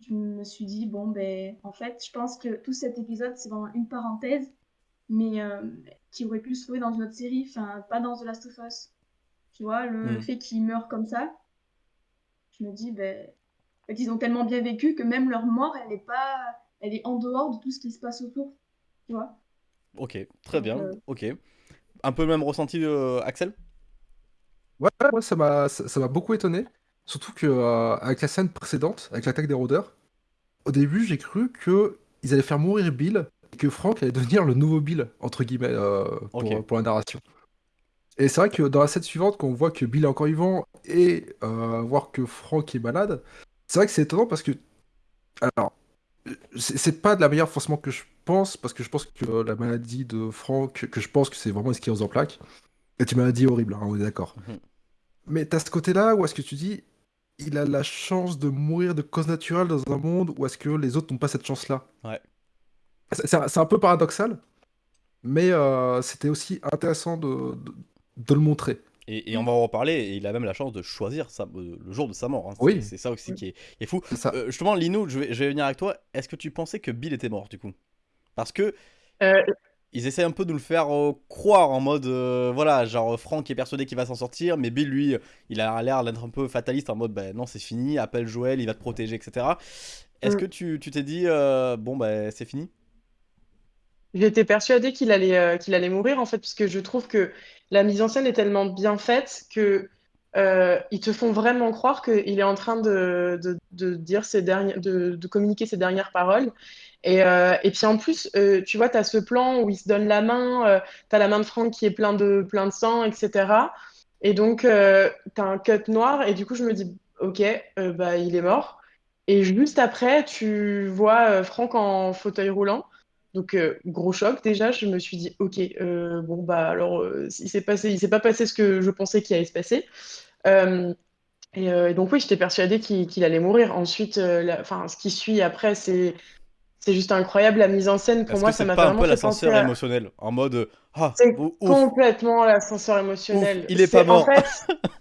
Speaker 4: je me suis dit, bon, ben, en fait, je pense que tout cet épisode, c'est vraiment une parenthèse, mais euh, qui aurait pu se trouver dans une autre série, enfin, pas dans The Last of Us. Tu vois, le
Speaker 1: Mm.
Speaker 4: fait qu'il meure comme ça, je me dis, ben, en fait, ils ont tellement bien vécu que même leur mort, elle est pas, elle est en dehors de tout ce qui se passe autour. Tu vois?
Speaker 1: Ok, très bien,
Speaker 4: Euh.
Speaker 1: ok. Un peu le même ressenti, euh, Axel?
Speaker 2: Ouais, ouais, moi ça m'a ça ça m'a beaucoup étonné. Surtout que euh, avec la scène précédente, avec l'attaque des rôdeurs, au début j'ai cru que ils allaient faire mourir Bill et que Frank allait devenir le nouveau Bill, entre guillemets, euh, pour, la narration. Et c'est vrai que dans la scène suivante, quand on voit que Bill est encore vivant et euh, voir que Frank est malade, c'est vrai que c'est étonnant parce que. Alors, c'est pas de la manière forcément que je pense, parce que je pense que la maladie de Frank, que je pense que c'est vraiment une sclérose en plaques, est une maladie horrible, hein, on est d'accord.
Speaker 1: Mhm.
Speaker 2: Mais t'as ce côté-là où est-ce que tu dis, il a la chance de mourir de cause naturelle dans un monde où est-ce que les autres n'ont pas cette chance-là
Speaker 1: Ouais.
Speaker 2: C'est c'est un, peu paradoxal, mais euh, c'était aussi intéressant de, de, de le montrer.
Speaker 1: Et, et on va en reparler, et il a même la chance de choisir sa- euh, le jour de sa mort. hein. C'est-
Speaker 2: Oui.
Speaker 1: C'est ça aussi qui est, qui est fou.
Speaker 2: Ça.
Speaker 1: Euh, justement, Linou, je vais, je vais venir avec toi. Est-ce que tu pensais que Bill était mort du coup? Parce que.
Speaker 3: Euh,
Speaker 1: ils essaient un peu de nous le faire euh, croire en mode euh, voilà genre Franck est persuadé qu'il va s'en sortir mais Bill lui il a l'air d'être un peu fataliste en mode ben non c'est fini appelle Joël il va te protéger etc est-ce
Speaker 3: Mm.
Speaker 1: que tu tu t'es dit euh, bon ben c'est fini?
Speaker 3: J'étais persuadée qu'il allait, euh, qu'il allait mourir en fait, parce que je trouve que la mise en scène est tellement bien faite que euh, ils te font vraiment croire qu'il est en train de, de, de dire ses dernières, de, de communiquer ses dernières paroles. Et, euh, et puis en plus, euh, tu vois, tu as ce plan où il se donne la main, euh, tu as la main de Franck qui est plein de, plein de sang, etc. Et donc, euh, tu as un cut noir, et du coup, je me dis, ok, bah, il est mort. Et juste après, tu vois Franck en fauteuil roulant. Donc, gros choc déjà, je me suis dit, ok, bon, bah alors, il s'est passé, il s'est pas passé ce que je pensais qu'il allait se passer. Et, donc, oui, j'étais persuadée qu'il allait mourir. Ensuite, euh, ce qui suit après, c'est c'est juste incroyable. La mise en scène, pour moi, ça
Speaker 1: c'est
Speaker 3: m'a
Speaker 1: pas un
Speaker 3: vraiment
Speaker 1: peu l'ascenseur
Speaker 3: à...
Speaker 1: émotionnel en mode ah
Speaker 3: C'est complètement l'ascenseur émotionnel.
Speaker 1: Ouf, il est pas
Speaker 3: En
Speaker 1: mort.
Speaker 3: fait,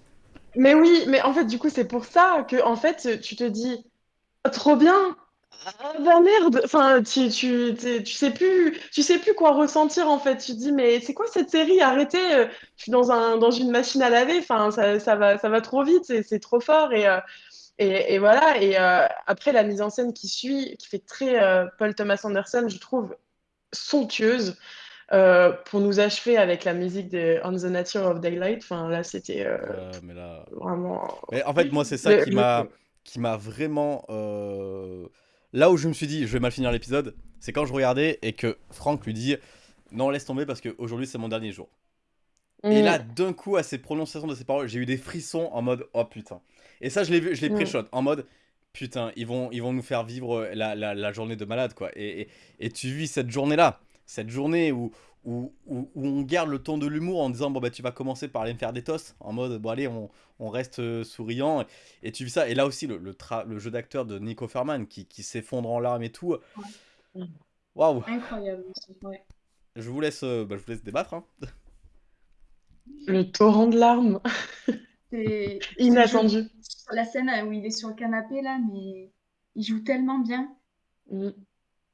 Speaker 3: mais oui, mais en fait, du coup, c'est pour ça que, en fait, tu te dis, Ah, trop bien. Ah bah merde, enfin tu, tu, tu, tu sais plus tu sais plus quoi ressentir en fait. Tu te dis mais c'est quoi cette série? Arrêtez, euh, je suis dans un dans une machine à laver, enfin ça, ça va ça va trop vite, c'est c'est trop fort et, euh, et, et voilà et euh, après la mise en scène qui suit qui fait très euh, Paul Thomas Anderson, je trouve somptueuse euh, pour nous achever avec la musique de On the Nature of Daylight. Enfin là c'était
Speaker 1: Ouais, mais là
Speaker 3: vraiment
Speaker 1: Mais en fait, moi, c'est ça qui m'a qui m'a vraiment. Là où je me suis dit, je vais mal finir l'épisode, c'est quand je regardais et que Franck lui dit Non, laisse tomber parce qu'aujourd'hui, c'est mon dernier jour. Et
Speaker 3: Mm.
Speaker 1: là, d'un coup, à ces prononciations de ces paroles, j'ai eu des frissons en mode Oh putain. Et ça, je l'ai vu, je l'ai pré-shot en mode Putain, ils vont, ils vont nous faire vivre la, la, la journée de malade, quoi. Et, et, et tu vis cette journée-là, cette journée où, où, où, où on garde le ton de l'humour en disant Bon, bah, tu vas commencer par aller me faire des tosses, en mode Bon, allez, on, on reste euh, souriant. Et, et tu vis ça. Et là aussi, le, le, tra- le jeu d'acteur de Nico Ferman qui, qui s'effondre en larmes et tout.
Speaker 3: Mm.
Speaker 1: Waouh!
Speaker 4: Incroyable. aussi, ouais.
Speaker 1: Je vous laisse, euh, bah, je vous laisse débattre. hein.
Speaker 3: le torrent de larmes
Speaker 4: C'est
Speaker 3: inattendu.
Speaker 4: sur la scène où il est sur le canapé là, mais il joue tellement bien.
Speaker 3: Mm,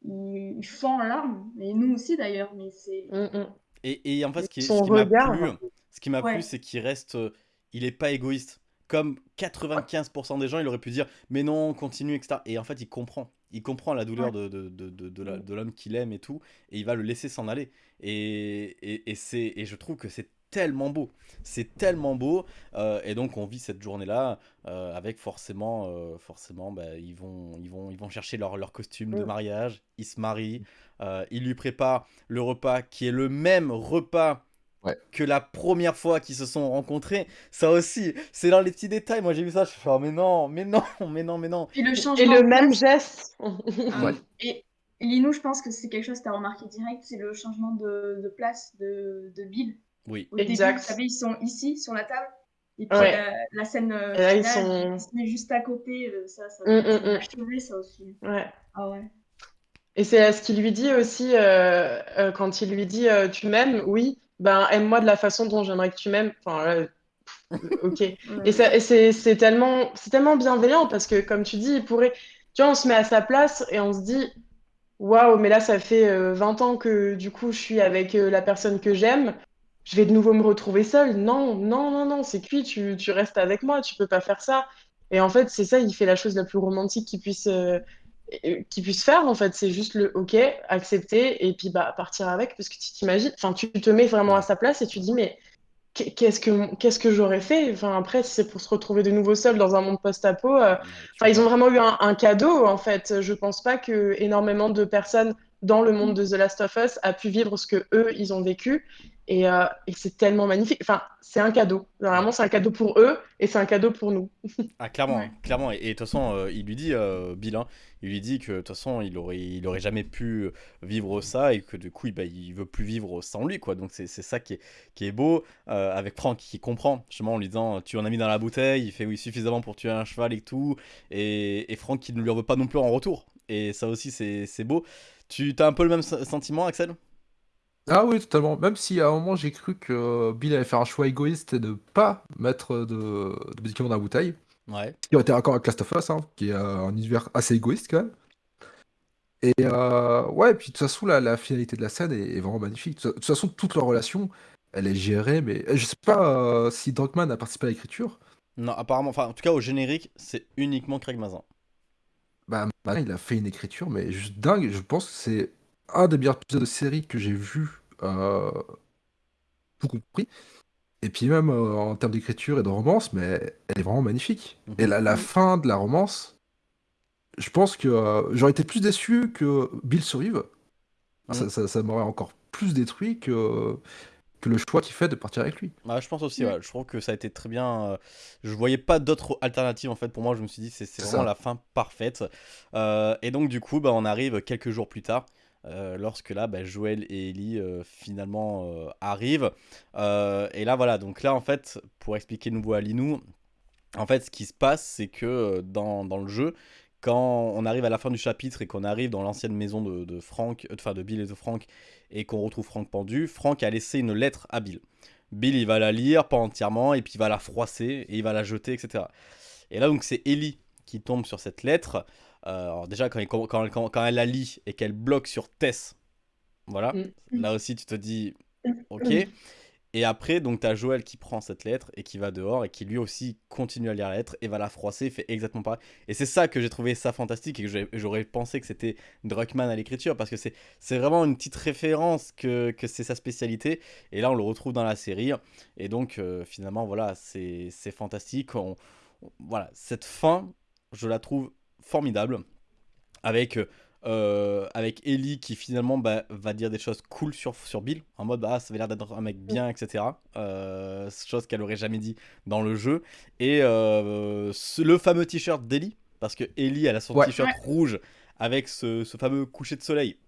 Speaker 4: Il, il fond en larmes, et nous aussi d'ailleurs, mais c'est
Speaker 3: mm, mm.
Speaker 1: Et, et en fait, ce qui,
Speaker 3: Son
Speaker 1: ce qui m'a
Speaker 3: regard.
Speaker 1: plu, ce qui m'a
Speaker 4: Ouais.
Speaker 1: plu, c'est qu'il reste, euh, il est pas égoïste. Comme 95% des gens, il aurait pu dire, mais non, continue, etc. Et en fait, il comprend. Il comprend la douleur de, de, de, de, de la- de l'homme qu'il aime et tout, et il va le laisser s'en aller. Et, et, et, c'est, et je trouve que c'est tellement beau. C'est tellement beau. euh, et donc, on vit cette journée-là euh, avec forcément, euh, forcément bah, ils, vont, ils, vont, ils vont chercher leur, leur costume de
Speaker 3: Mm.
Speaker 1: mariage, ils se marient, euh, ils lui préparent le repas qui est le même repas
Speaker 2: Ouais.
Speaker 1: que la première fois qu'ils se sont rencontrés. Ça aussi, c'est dans les petits détails. Moi, j'ai vu ça, je suis oh, mais non, mais non, mais non, mais non.
Speaker 4: Le
Speaker 3: Et
Speaker 4: changement
Speaker 3: le
Speaker 4: de
Speaker 3: même geste.
Speaker 2: Ouais.
Speaker 4: Et Linou, je pense que c'est quelque chose que tu as remarqué direct, c'est le changement de, de place de, de Bill.
Speaker 1: Oui,
Speaker 4: Au début,
Speaker 3: Exact.
Speaker 4: vous savez, ils sont ici, sur la table. Et puis
Speaker 3: Ouais.
Speaker 4: la, la scène euh,
Speaker 3: Et là, ils sont-
Speaker 4: se met juste à côté. euh, Ça, ça,
Speaker 3: Mm,
Speaker 4: ça
Speaker 3: mm, mm.
Speaker 4: achevé, ça aussi.
Speaker 3: Ouais.
Speaker 4: Ah ouais.
Speaker 3: Et c'est ce qu'il lui dit aussi euh, euh, quand il lui dit euh, tu m'aimes, oui, ben aime-moi de la façon dont j'aimerais que tu m'aimes. Enfin, ok.
Speaker 4: Ouais.
Speaker 3: Et, ça, et c'est c'est tellement, c'est tellement bienveillant parce que, comme tu dis, il pourrait. Tu vois, on se met à sa place et on se dit waouh, mais là, ça fait euh, 20 ans que du coup, je suis avec euh, la personne que j'aime. Je vais de nouveau me retrouver seule. Non, non, non, non, c'est cuit, tu, tu restes avec moi, tu peux pas faire ça. Et en fait, c'est ça, il fait la chose la plus romantique qu'il puisse, euh, euh, qu'il puisse faire. En fait, c'est juste le ok, accepter et puis bah, partir avec parce que tu t'imagines, enfin, tu te mets vraiment à sa place et tu dis, mais qu'est- qu'est-ce que, qu'est-ce que j'aurais fait? Enfin, après, si c'est pour se retrouver de nouveau seul dans un monde post-apo, euh, Enfin, ils ont vraiment eu un, un cadeau, en fait. Je pense pas que énormément de personnes dans le monde de The Last of Us a pu vivre ce que eux, ils ont vécu. Et, euh, et c'est tellement magnifique. Enfin, c'est un cadeau. Vraiment, c'est un cadeau pour eux et c'est un cadeau pour nous.
Speaker 1: Ah, clairement,
Speaker 4: Ouais.
Speaker 1: clairement. Et de toute façon, euh, il lui dit, euh, Bill, hein, il lui dit que de toute façon, il aurait, il aurait jamais pu vivre ça et que du coup, il, bah, il veut plus vivre sans lui, quoi. Donc, c'est c'est ça qui est, qui est beau. euh, avec Franck qui comprend, justement, en lui disant, tu en as mis dans la bouteille, il fait oui, suffisamment pour tuer un cheval et tout. Et, et Franck qui ne lui en veut pas non plus en retour. Et ça aussi, c'est c'est beau. Tu as un peu le même sen- sentiment, Axel?
Speaker 2: Ah oui, totalement. Même si à un moment j'ai cru que Bill allait faire un choix égoïste et de pas mettre de, de médicaments dans la bouteille,
Speaker 1: Ouais.
Speaker 2: qui aurait été raccord avec Last of Us, hein, qui est euh, un univers assez égoïste quand même. Et euh, ouais, puis de toute façon, la, la finalité de la scène est, est vraiment magnifique. De toute façon, toute leur relation, elle est gérée, mais je sais pas euh, si Druckmann a participé à l'écriture.
Speaker 1: Non, apparemment, enfin, en tout cas, au générique, c'est uniquement Craig Mazin.
Speaker 2: Bah, Mazin, il a fait une écriture, mais juste dingue. Je pense que c'est un des meilleurs épisodes de série que j'ai vu, euh, tout compris. Et puis même euh, en termes d'écriture et de romance, mais elle est vraiment magnifique.
Speaker 1: Mhm.
Speaker 2: Et la, la fin de la romance, je pense que euh, j'aurais été plus déçu que Bill survive. Ah, Ça,
Speaker 1: Mhm.
Speaker 2: ça- ça m'aurait encore plus détruit que, que le choix qu'il fait de partir avec lui.
Speaker 1: Ouais, je pense aussi, ouais. Je trouve que ça a été très bien. euh, Je voyais pas d'autres alternatives en fait. Pour moi, je me suis dit c'est vraiment
Speaker 2: ça.
Speaker 1: la fin parfaite. Euh, et donc du coup, bah, on arrive quelques jours plus tard, euh, lorsque là, bah, Joël et Ellie euh, finalement euh, arrivent. Et là, voilà. Donc là, en fait, pour expliquer de nouveau à Linou, en fait, ce qui se passe, c'est que dans, dans le jeu, quand on arrive à la fin du chapitre et qu'on arrive dans l'ancienne maison de, de Frank, enfin de Bill et de Frank, et qu'on retrouve Frank pendu, Frank a laissé une lettre à Bill. Bill, il va la lire, pas entièrement, et puis il va la froisser, et il va la jeter, etc. Et là, donc, c'est Ellie qui tombe sur cette lettre. Euh, alors déjà, quand, il- quand, quand- quand- quand elle la lit et qu'elle bloque sur Tess, voilà,
Speaker 3: Mm.
Speaker 1: là aussi, tu te dis, ok. Et après, donc, tu as Joël qui prend cette lettre et qui va dehors et qui lui aussi continue à lire la lettre et va la froisser, fait exactement pareil. Et c'est ça que j'ai trouvé ça fantastique et que j'aurais pensé que c'était Druckmann à l'écriture parce que c'est vraiment une petite référence que, que c'est sa spécialité. Et là, on le retrouve dans la série. Et donc, euh, finalement, voilà, c'est c'est fantastique. On- on- voilà, cette fin, je la trouve formidable avec. euh, avec Ellie qui finalement bah, va dire des choses cool sur, sur Bill en mode bah ça avait l'air d'être un mec bien etc euh, chose qu'elle aurait jamais dit dans le jeu et euh, ce- le fameux t-shirt d'Ellie parce que Ellie elle a son
Speaker 2: Ouais.
Speaker 1: t-shirt
Speaker 4: Ouais.
Speaker 1: rouge avec ce, ce fameux coucher de soleil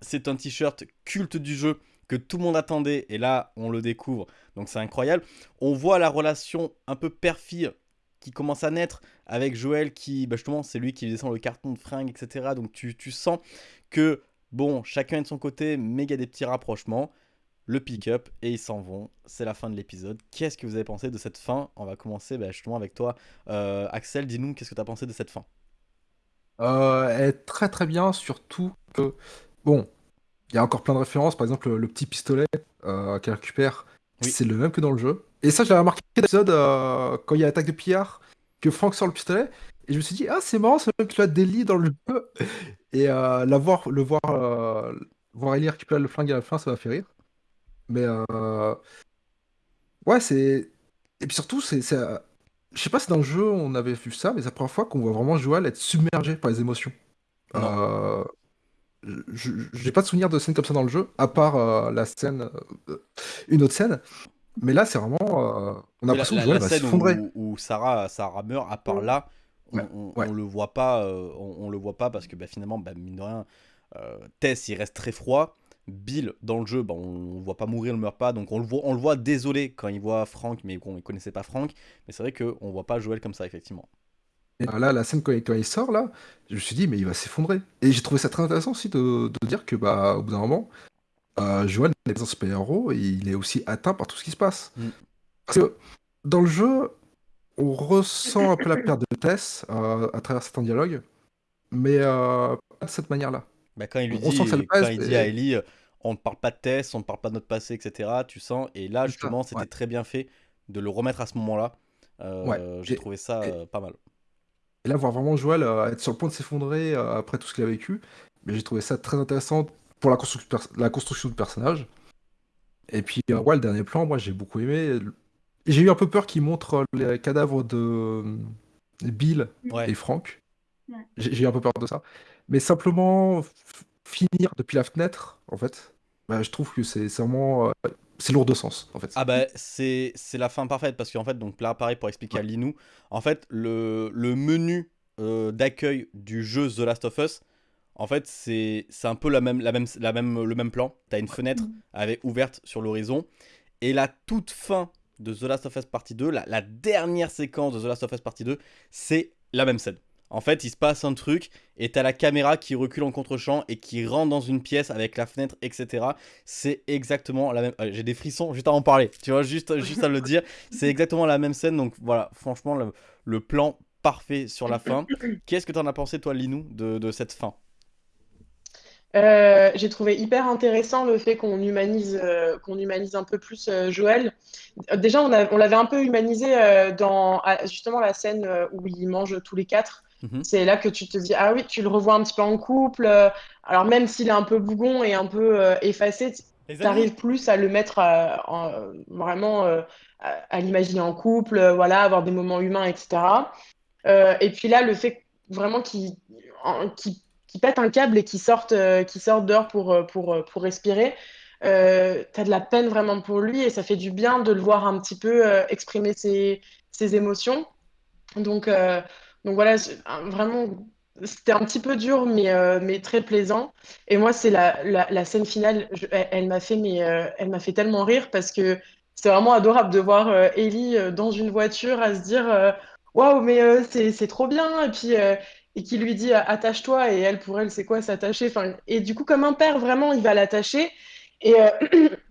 Speaker 1: c'est un t-shirt culte du jeu que tout le monde attendait et là on le découvre donc c'est incroyable on voit la relation un peu père-fille qui commence à naître avec Joël qui bah justement c'est lui qui descend le carton de fringues etc donc tu, tu sens que bon chacun est de son côté mais il y a des petits rapprochements. Le pick-up et ils s'en vont. C'est la fin de l'épisode. Qu'est-ce que vous avez pensé de cette fin? On va commencer bah, justement avec toi. Euh, Axel dis-nous qu'est-ce que tu as pensé de cette fin?
Speaker 2: Euh, est très très bien, surtout que, bon, il y a encore plein de références, par exemple le, le petit pistolet euh, qu'elle récupère,
Speaker 1: Oui.
Speaker 2: c'est le même que dans le jeu. Et ça, je l'avais remarqué dans l'épisode euh, quand il y a l'attaque de pillard, que Frank sort le pistolet, et je me suis dit, ah c'est marrant, c'est le même que la Delhi dans le jeu. Et euh, la voir, le voir, euh, voir Ellie récupérer le flingue à la fin, ça m'a fait rire. Mais euh, ouais, c'est. Et puis surtout, c'est. Je sais pas si dans le jeu on avait vu ça, mais c'est la première fois qu'on voit vraiment Joël être submergé par les émotions. Euh, je j'ai pas de souvenir de scène comme ça dans le jeu, à part euh, la scène, euh, une autre scène. Mais là, c'est vraiment, euh, on a
Speaker 1: la,
Speaker 2: l'impression
Speaker 1: la-
Speaker 2: que Joël
Speaker 1: la
Speaker 2: va
Speaker 1: scène où, où Sarah, Sarah meurt, à part là, on,
Speaker 2: Ouais,
Speaker 1: on-
Speaker 2: ouais.
Speaker 1: on le voit pas, on, on le voit pas parce que bah, finalement, bah, mine de rien, Tess il reste très froid. Bill dans le jeu, bah, on, le voit pas mourir, il meurt pas, donc on le voit, on le voit désolé quand il voit Frank, mais bon, il connaissait pas Frank. Mais c'est vrai que on voit pas Joël comme ça effectivement.
Speaker 2: Et là, la scène quand il, quand il sort là, je me suis dit mais il va s'effondrer. Et j'ai trouvé ça très intéressant aussi de, de dire que bah au bout d'un moment, euh, Joël n'est pas un super-héros et il est aussi atteint par tout ce qui se passe.
Speaker 1: Mm.
Speaker 2: Parce que dans le jeu, on ressent un peu la perte de Tess euh, à travers certains dialogues, mais euh, pas de cette manière-là.
Speaker 1: Bah, quand il lui
Speaker 2: On
Speaker 1: dit,
Speaker 2: sent que ça le
Speaker 1: quand il dit
Speaker 2: et-
Speaker 1: à Ellie, on ne parle pas de Tess, on ne parle pas de notre passé, etc. Tu sens, et là justement, c'était
Speaker 2: ouais.
Speaker 1: très bien fait de le remettre à ce moment-là. Euh,
Speaker 2: Ouais,
Speaker 1: J'ai trouvé ça
Speaker 2: et-
Speaker 1: pas mal.
Speaker 2: Et là, voir vraiment Joël euh, être sur le point de s'effondrer euh, après tout ce qu'il a vécu, mais j'ai trouvé ça très intéressant pour la la construction du personnage. Et puis, euh, ouais, le dernier plan, moi, j'ai beaucoup aimé. J'ai eu un peu peur qu'il montre les cadavres de euh, Bill
Speaker 1: Ouais.
Speaker 2: et Frank.
Speaker 4: Ouais.
Speaker 2: J'ai eu un peu peur de ça. Mais simplement finir depuis la fenêtre, en fait, bah, je trouve que c'est c'est vraiment... c'est lourd de sens, en fait.
Speaker 1: Ah bah c'est c'est la fin parfaite parce qu'en fait donc là pareil pour expliquer à Linou en fait le, le menu euh, d'accueil du jeu The Last of Us en fait c'est c'est un peu la même la même la même le même plan. T'as une fenêtre avec ouverte sur l'horizon. Et la toute fin de The Last of Us partie 2 la, la dernière séquence de The Last of Us partie 2 c'est la même scène en fait il se passe un truc et t'as la caméra qui recule en contre-champ et qui rentre dans une pièce avec la fenêtre etc c'est exactement la même. euh, J'ai des frissons juste à en parler, tu vois, juste, juste à le dire. C'est exactement la même scène, donc voilà, franchement, le, plan parfait sur la fin. Qu'est-ce que t'en as pensé, toi, Linou, de, cette fin?
Speaker 3: Euh, j'ai trouvé hyper intéressant le fait qu'on humanise, euh, qu'on humanise un peu plus Joël. Déjà, on, l'avait un peu humanisé dans justement la scène où ils mangent tous les quatre.
Speaker 1: Mhm.
Speaker 3: C'est là que tu te dis, ah oui, tu le revois un petit peu en couple. euh, alors même s'il est un peu bougon et un peu euh, effacé, tu arrives plus à le mettre à- en- vraiment euh, à, à l'imaginer en couple, euh, voilà, avoir des moments humains, etc. Euh, et puis là, le fait vraiment qu'il qu'il pète un câble et qu'il sorte, euh, qu'il sorte dehors pour, euh, pour, euh, pour respirer, euh, t'as de la peine vraiment pour lui et ça fait du bien de le voir un petit peu euh, exprimer ses, ses émotions. Donc, euh, donc voilà, vraiment, c'était un petit peu dur, mais, euh, mais très plaisant. Et moi, c'est la, la, scène finale, elle, m'a fait, mais, euh, elle m'a fait tellement rire parce que c'est vraiment adorable de voir euh, Ellie dans une voiture à se dire Waouh, mais c'est, trop bien. Et puis, et qui lui dit Attache-toi. Et elle, pour elle, c'est quoi s'attacher? Enfin, et du coup, comme un père, vraiment, il va l'attacher. Et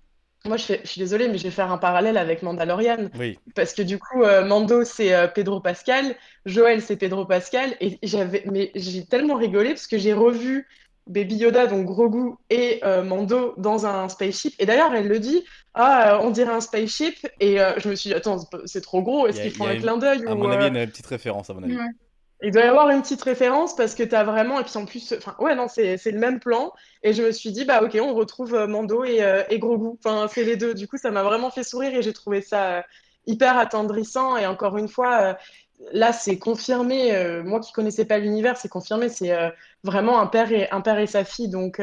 Speaker 3: moi, je, fais- je suis désolée, mais je vais faire un parallèle avec Mandalorian.
Speaker 1: Oui,
Speaker 3: Parce que du coup, euh, Mando, c'est euh, Pedro Pascal, Joël, c'est Pedro Pascal, et j'avais, mais j'ai tellement rigolé parce que j'ai revu Baby Yoda, donc Grogu, et euh, Mando dans un spaceship. Et d'ailleurs, elle le dit, ah, euh, on dirait un spaceship, et euh, je me suis dit, attends, c'est pas- c'est trop gros,
Speaker 1: Il
Speaker 3: est-ce
Speaker 1: y a-
Speaker 3: qu'ils
Speaker 1: il
Speaker 3: font
Speaker 1: y a
Speaker 3: un
Speaker 1: une-
Speaker 3: clin d'œil
Speaker 1: à
Speaker 3: ou,
Speaker 1: mon avis,
Speaker 3: euh,
Speaker 1: il y a une petite référence, à mon avis.
Speaker 4: Ouais.
Speaker 3: Il doit y avoir une petite référence parce que t'as vraiment, et puis en plus, enfin, ouais, non, c'est le même plan. Et je me suis dit, bah, ok, on retrouve euh, Mando et, euh, et Grogu. Enfin, c'est les deux. Du coup, ça m'a vraiment fait sourire et j'ai trouvé ça euh, hyper attendrissant. Et encore une fois, euh, là, c'est confirmé. moi qui connaissais pas l'univers, c'est confirmé. C'est vraiment un père et, un père et sa fille. Donc,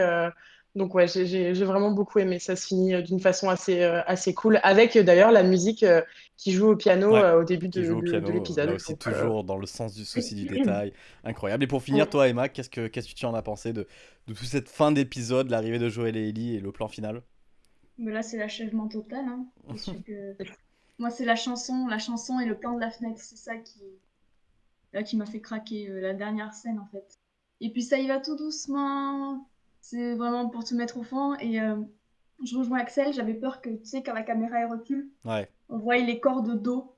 Speaker 3: donc ouais, j'ai vraiment beaucoup aimé. Ça se finit d'une façon assez, assez cool. Avec d'ailleurs la musique qui joue au piano
Speaker 1: Ouais,
Speaker 3: euh, au début de, l'épisode.
Speaker 1: là aussi,
Speaker 3: Donc, euh,
Speaker 1: toujours dans le sens du souci du détail. Incroyable. Et pour finir,
Speaker 3: Ouais.
Speaker 1: toi, Emma, qu'est-ce que qu'est-ce que tu en as pensé de, de toute cette fin d'épisode, l'arrivée de Joël et Ellie et le plan final?
Speaker 4: Mais là, c'est l'achèvement total. Hein. Que... Moi, c'est la chanson, la chanson et le plan de la fenêtre. C'est ça qui, là, qui m'a fait craquer, euh, la dernière scène, en fait. Et puis, ça y va tout doucement. C'est vraiment pour te mettre au fond. Et euh, je rejoins Axel. J'avais peur que, tu sais, quand la caméra elle recule,
Speaker 1: Ouais.
Speaker 4: on voit les corps de dos.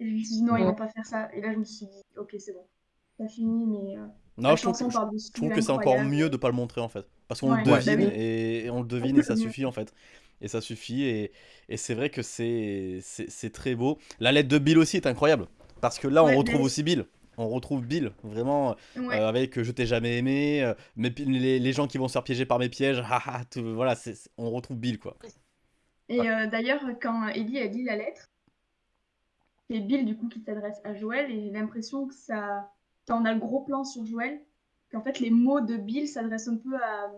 Speaker 4: Et je me suis dit, non, ils
Speaker 3: Ouais.
Speaker 4: vont pas faire ça. Et là, je me suis dit, ok, c'est bon. Ça finit, mais euh,
Speaker 1: Non, je trouve, que- je trouve que
Speaker 4: est
Speaker 1: c'est encore mieux de pas le montrer en fait. Parce qu'on
Speaker 4: Ouais,
Speaker 1: le
Speaker 3: bah
Speaker 1: devine
Speaker 3: oui.
Speaker 1: et, et on le devine et ça suffit en fait. Et ça suffit et, et c'est vrai que c'est c'est c'est très beau. La lettre de Bill aussi est incroyable. Parce que là, on
Speaker 4: Ouais,
Speaker 1: retrouve
Speaker 4: mais-
Speaker 1: aussi Bill. On retrouve Bill, vraiment,
Speaker 4: Ouais.
Speaker 1: euh, avec euh, Je t'ai jamais aimé, euh, pi- les, les gens qui vont se faire piéger par mes pièges, haha, tout- voilà, c'est- on retrouve Bill quoi.
Speaker 4: Et euh, d'ailleurs, quand Ellie a lit la lettre, c'est Bill du coup qui s'adresse à Joël et j'ai l'impression que ça, quand on a le gros plan sur Joël, qu'en fait les mots de Bill s'adressent un peu à,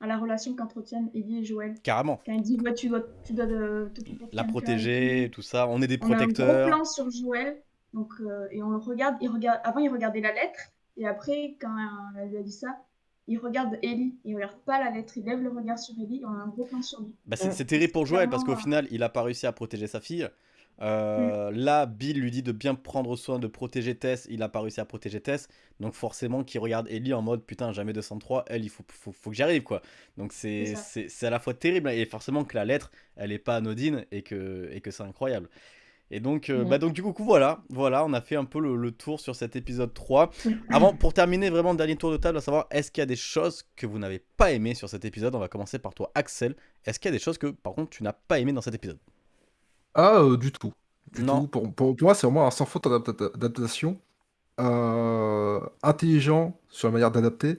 Speaker 4: à la relation qu'entretiennent Ellie et Joël.
Speaker 1: Carrément.
Speaker 4: Quand il dit ouais tu dois, tu dois de
Speaker 1: La protéger, tout ça, on est des
Speaker 4: tout. On a un gros
Speaker 1: protecteurs.
Speaker 4: plan sur Joël, donc euh, et on le regarde, il regarde, avant il regardait la lettre et après quand euh, elle lui a dit ça. Il regarde Ellie, il regarde pas la lettre, il lève le regard sur Ellie et on a un gros plan sur lui.
Speaker 1: Bah, c'est c'est terrible pour Joël parce qu'au final, il a pas réussi à protéger sa fille. Euh, Là, Bill lui dit de bien prendre soin de protéger Tess. Il a pas réussi à protéger Tess. Donc, forcément, qu'il regarde Ellie en mode putain, jamais 203. Elle, il faut, faut, faut que j'y arrive quoi. Donc, c'est à la fois terrible et forcément que la lettre, elle est pas anodine et que, et que c'est incroyable. Et donc, euh,
Speaker 3: Ouais.
Speaker 1: bah donc, du coup, voilà, voilà, on a fait un peu le, le tour sur cet épisode 3. Avant, pour terminer, vraiment, dernier tour de table, à savoir, est-ce qu'il y a des choses que vous n'avez pas aimées sur cet épisode? On va commencer par toi, Axel. Est-ce qu'il y a des choses que, par contre, tu n'as pas aimées dans cet épisode?
Speaker 2: Ah, euh, du tout. Du
Speaker 1: Non.
Speaker 2: tout. Pour, pour- pour moi, c'est vraiment un sans faute adapta- d'adaptation. euh, intelligent sur la manière d'adapter.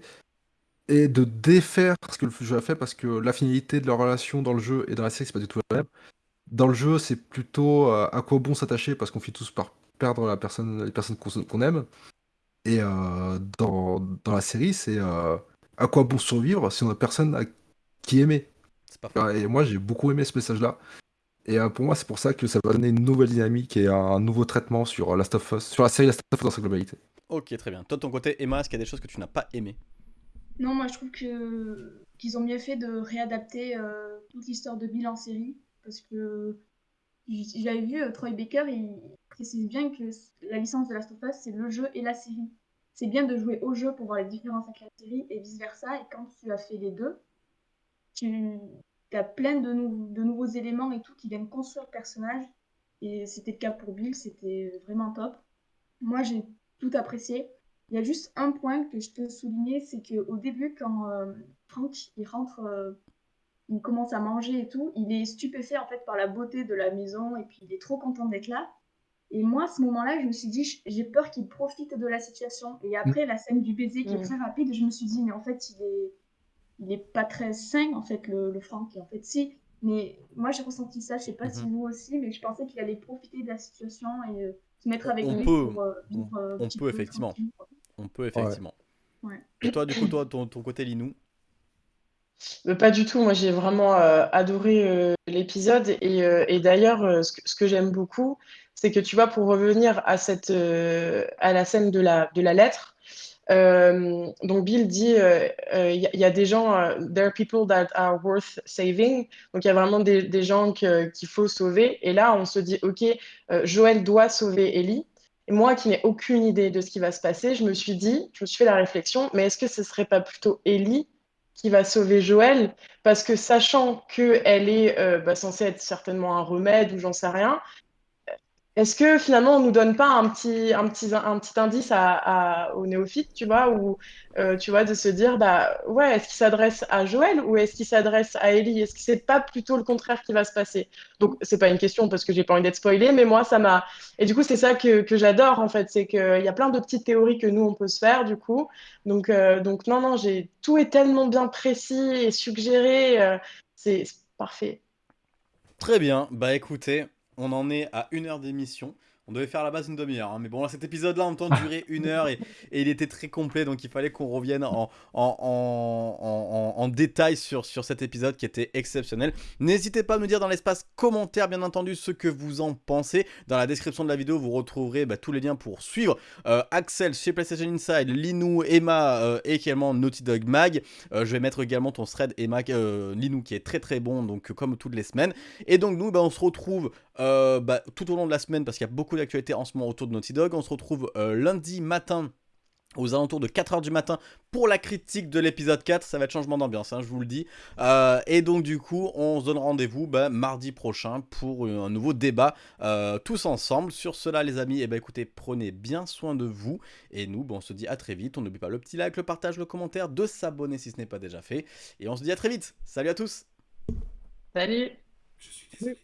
Speaker 2: Et de défaire ce que le jeu a fait, parce que la finalité de leur relation dans le jeu et dans la série, c'est pas du tout la même. Dans le jeu, c'est plutôt euh, à quoi bon s'attacher, parce qu'on finit tous par perdre la personne, les personnes qu'on aime. Et euh, dans, dans la série, c'est euh, à quoi bon survivre si on a personne à qui aimer? Et moi, j'ai beaucoup aimé ce message-là. Et euh, pour moi, c'est pour ça que ça va donner une nouvelle dynamique et un nouveau traitement sur Last of Us, sur la série Last of Us dans sa globalité.
Speaker 1: Ok, très bien. Toi, de ton côté, Emma, est-ce qu'il y a des choses que tu n'as pas aimées?
Speaker 4: Non, moi je trouve que qu'ils ont bien fait de réadapter euh, toute l'histoire de Bill en série parce que j'avais vu euh, Troy Baker, il précise bien que la licence de Last of Us c'est le jeu et la série. C'est bien de jouer au jeu pour voir les différences avec la série et vice versa. Et quand tu as fait les deux, tu as plein de, nou- de nouveaux éléments et tout qui viennent construire le personnage. Et c'était le cas pour Bill, c'était vraiment top. Moi j'ai tout apprécié. Il y a juste un point que je peux souligner, c'est qu'au début, quand euh, Franck il rentre, euh, il commence à manger et tout, il est stupéfait en fait par la beauté de la maison et puis il est trop content d'être là. Et moi, à ce moment-là, je me suis dit, j'ai peur qu'il profite de la situation. Et après, la scène du baiser qui est
Speaker 3: Mm.
Speaker 4: très rapide, je me suis dit, mais en fait, il est, il est pas très sain, en fait, le, le Franck. Et en fait, si. Mais moi, j'ai ressenti ça, je sais pas si
Speaker 1: Mhm.
Speaker 4: vous aussi, mais je pensais qu'il allait profiter de la situation et euh, se mettre avec
Speaker 1: On
Speaker 4: lui
Speaker 1: peut,
Speaker 4: pour euh, vivre euh,
Speaker 1: on peut,
Speaker 4: peu
Speaker 1: effectivement. On peut effectivement.
Speaker 4: Ouais.
Speaker 1: Et toi, du coup, toi, ton, ton côté Linou?
Speaker 3: Pas du tout. Moi, j'ai vraiment euh, adoré euh, l'épisode. Et, euh, d'ailleurs, ce que, j'aime beaucoup, c'est que tu vois, pour revenir à cette, la scène de la, lettre, donc Bill dit, il y, a- des gens, there are people that are worth saving. Donc il y a vraiment des, gens qu'il faut sauver. Et là, on se dit, ok, Joël doit sauver Ellie. Et moi, qui n'ai aucune idée de ce qui va se passer, je me suis dit, je me suis fait la réflexion, mais est-ce que ce serait pas plutôt Ellie qui va sauver Joël, parce que sachant qu'elle est euh, bah, censée être certainement un remède ou j'en sais rien, est-ce que finalement on nous donne pas un petit, un petit, un petit indice à, à- aux néophytes, tu vois, ou euh, tu vois, de se dire, bah ouais, est-ce qu'il s'adresse à Joël ou est-ce qu'il s'adresse à Ellie? Est-ce que c'est pas plutôt le contraire qui va se passer? Donc c'est pas une question parce que j'ai pas envie d'être spoilée, mais moi ça m'a. Et du coup c'est ça que, que j'adore en fait, c'est qu'il y a plein de petites théories que nous on peut se faire du coup. Donc, euh, donc non, non, j'ai tout est tellement bien précis et suggéré, euh, c'est c'est parfait.
Speaker 1: Très bien, bah écoutez, on en est à une heure d'émission. On devait faire à la base une demi-heure, hein, mais bon, là, cet épisode-là, en temps, durait une heure et, et il était très complet, donc il fallait qu'on revienne en, en, en, en- en détail sur, sur cet épisode qui était exceptionnel. N'hésitez pas à me dire dans l'espace commentaire, bien entendu, ce que vous en pensez. Dans la description de la vidéo, vous retrouverez bah, tous les liens pour suivre euh, Axel chez PlayStation Inside, Linou, Emma euh, et également Naughty Dog Mag. Euh, je vais mettre également ton thread Emma, Linou qui est très très bon, donc comme toutes les semaines. Et donc nous, bah, on se retrouve bah, tout au long de la semaine parce qu'il y a beaucoup d'actualités en ce moment autour de Naughty Dog. On se retrouve euh, lundi matin aux alentours de 4h du matin pour la critique de l'épisode 4. Ça va être changement d'ambiance, hein, je vous le dis. Euh, et donc du coup, on se donne rendez-vous bah, mardi prochain pour un nouveau débat euh, tous ensemble. Sur cela les amis, et ben écoutez, prenez bien soin de vous. Et nous, bah, on se dit à très vite. On n'oublie pas le petit like, le partage, le commentaire, de s'abonner si ce n'est pas déjà fait. Et on se dit à très vite. Salut à tous
Speaker 3: Salut!
Speaker 5: Je suis désolé.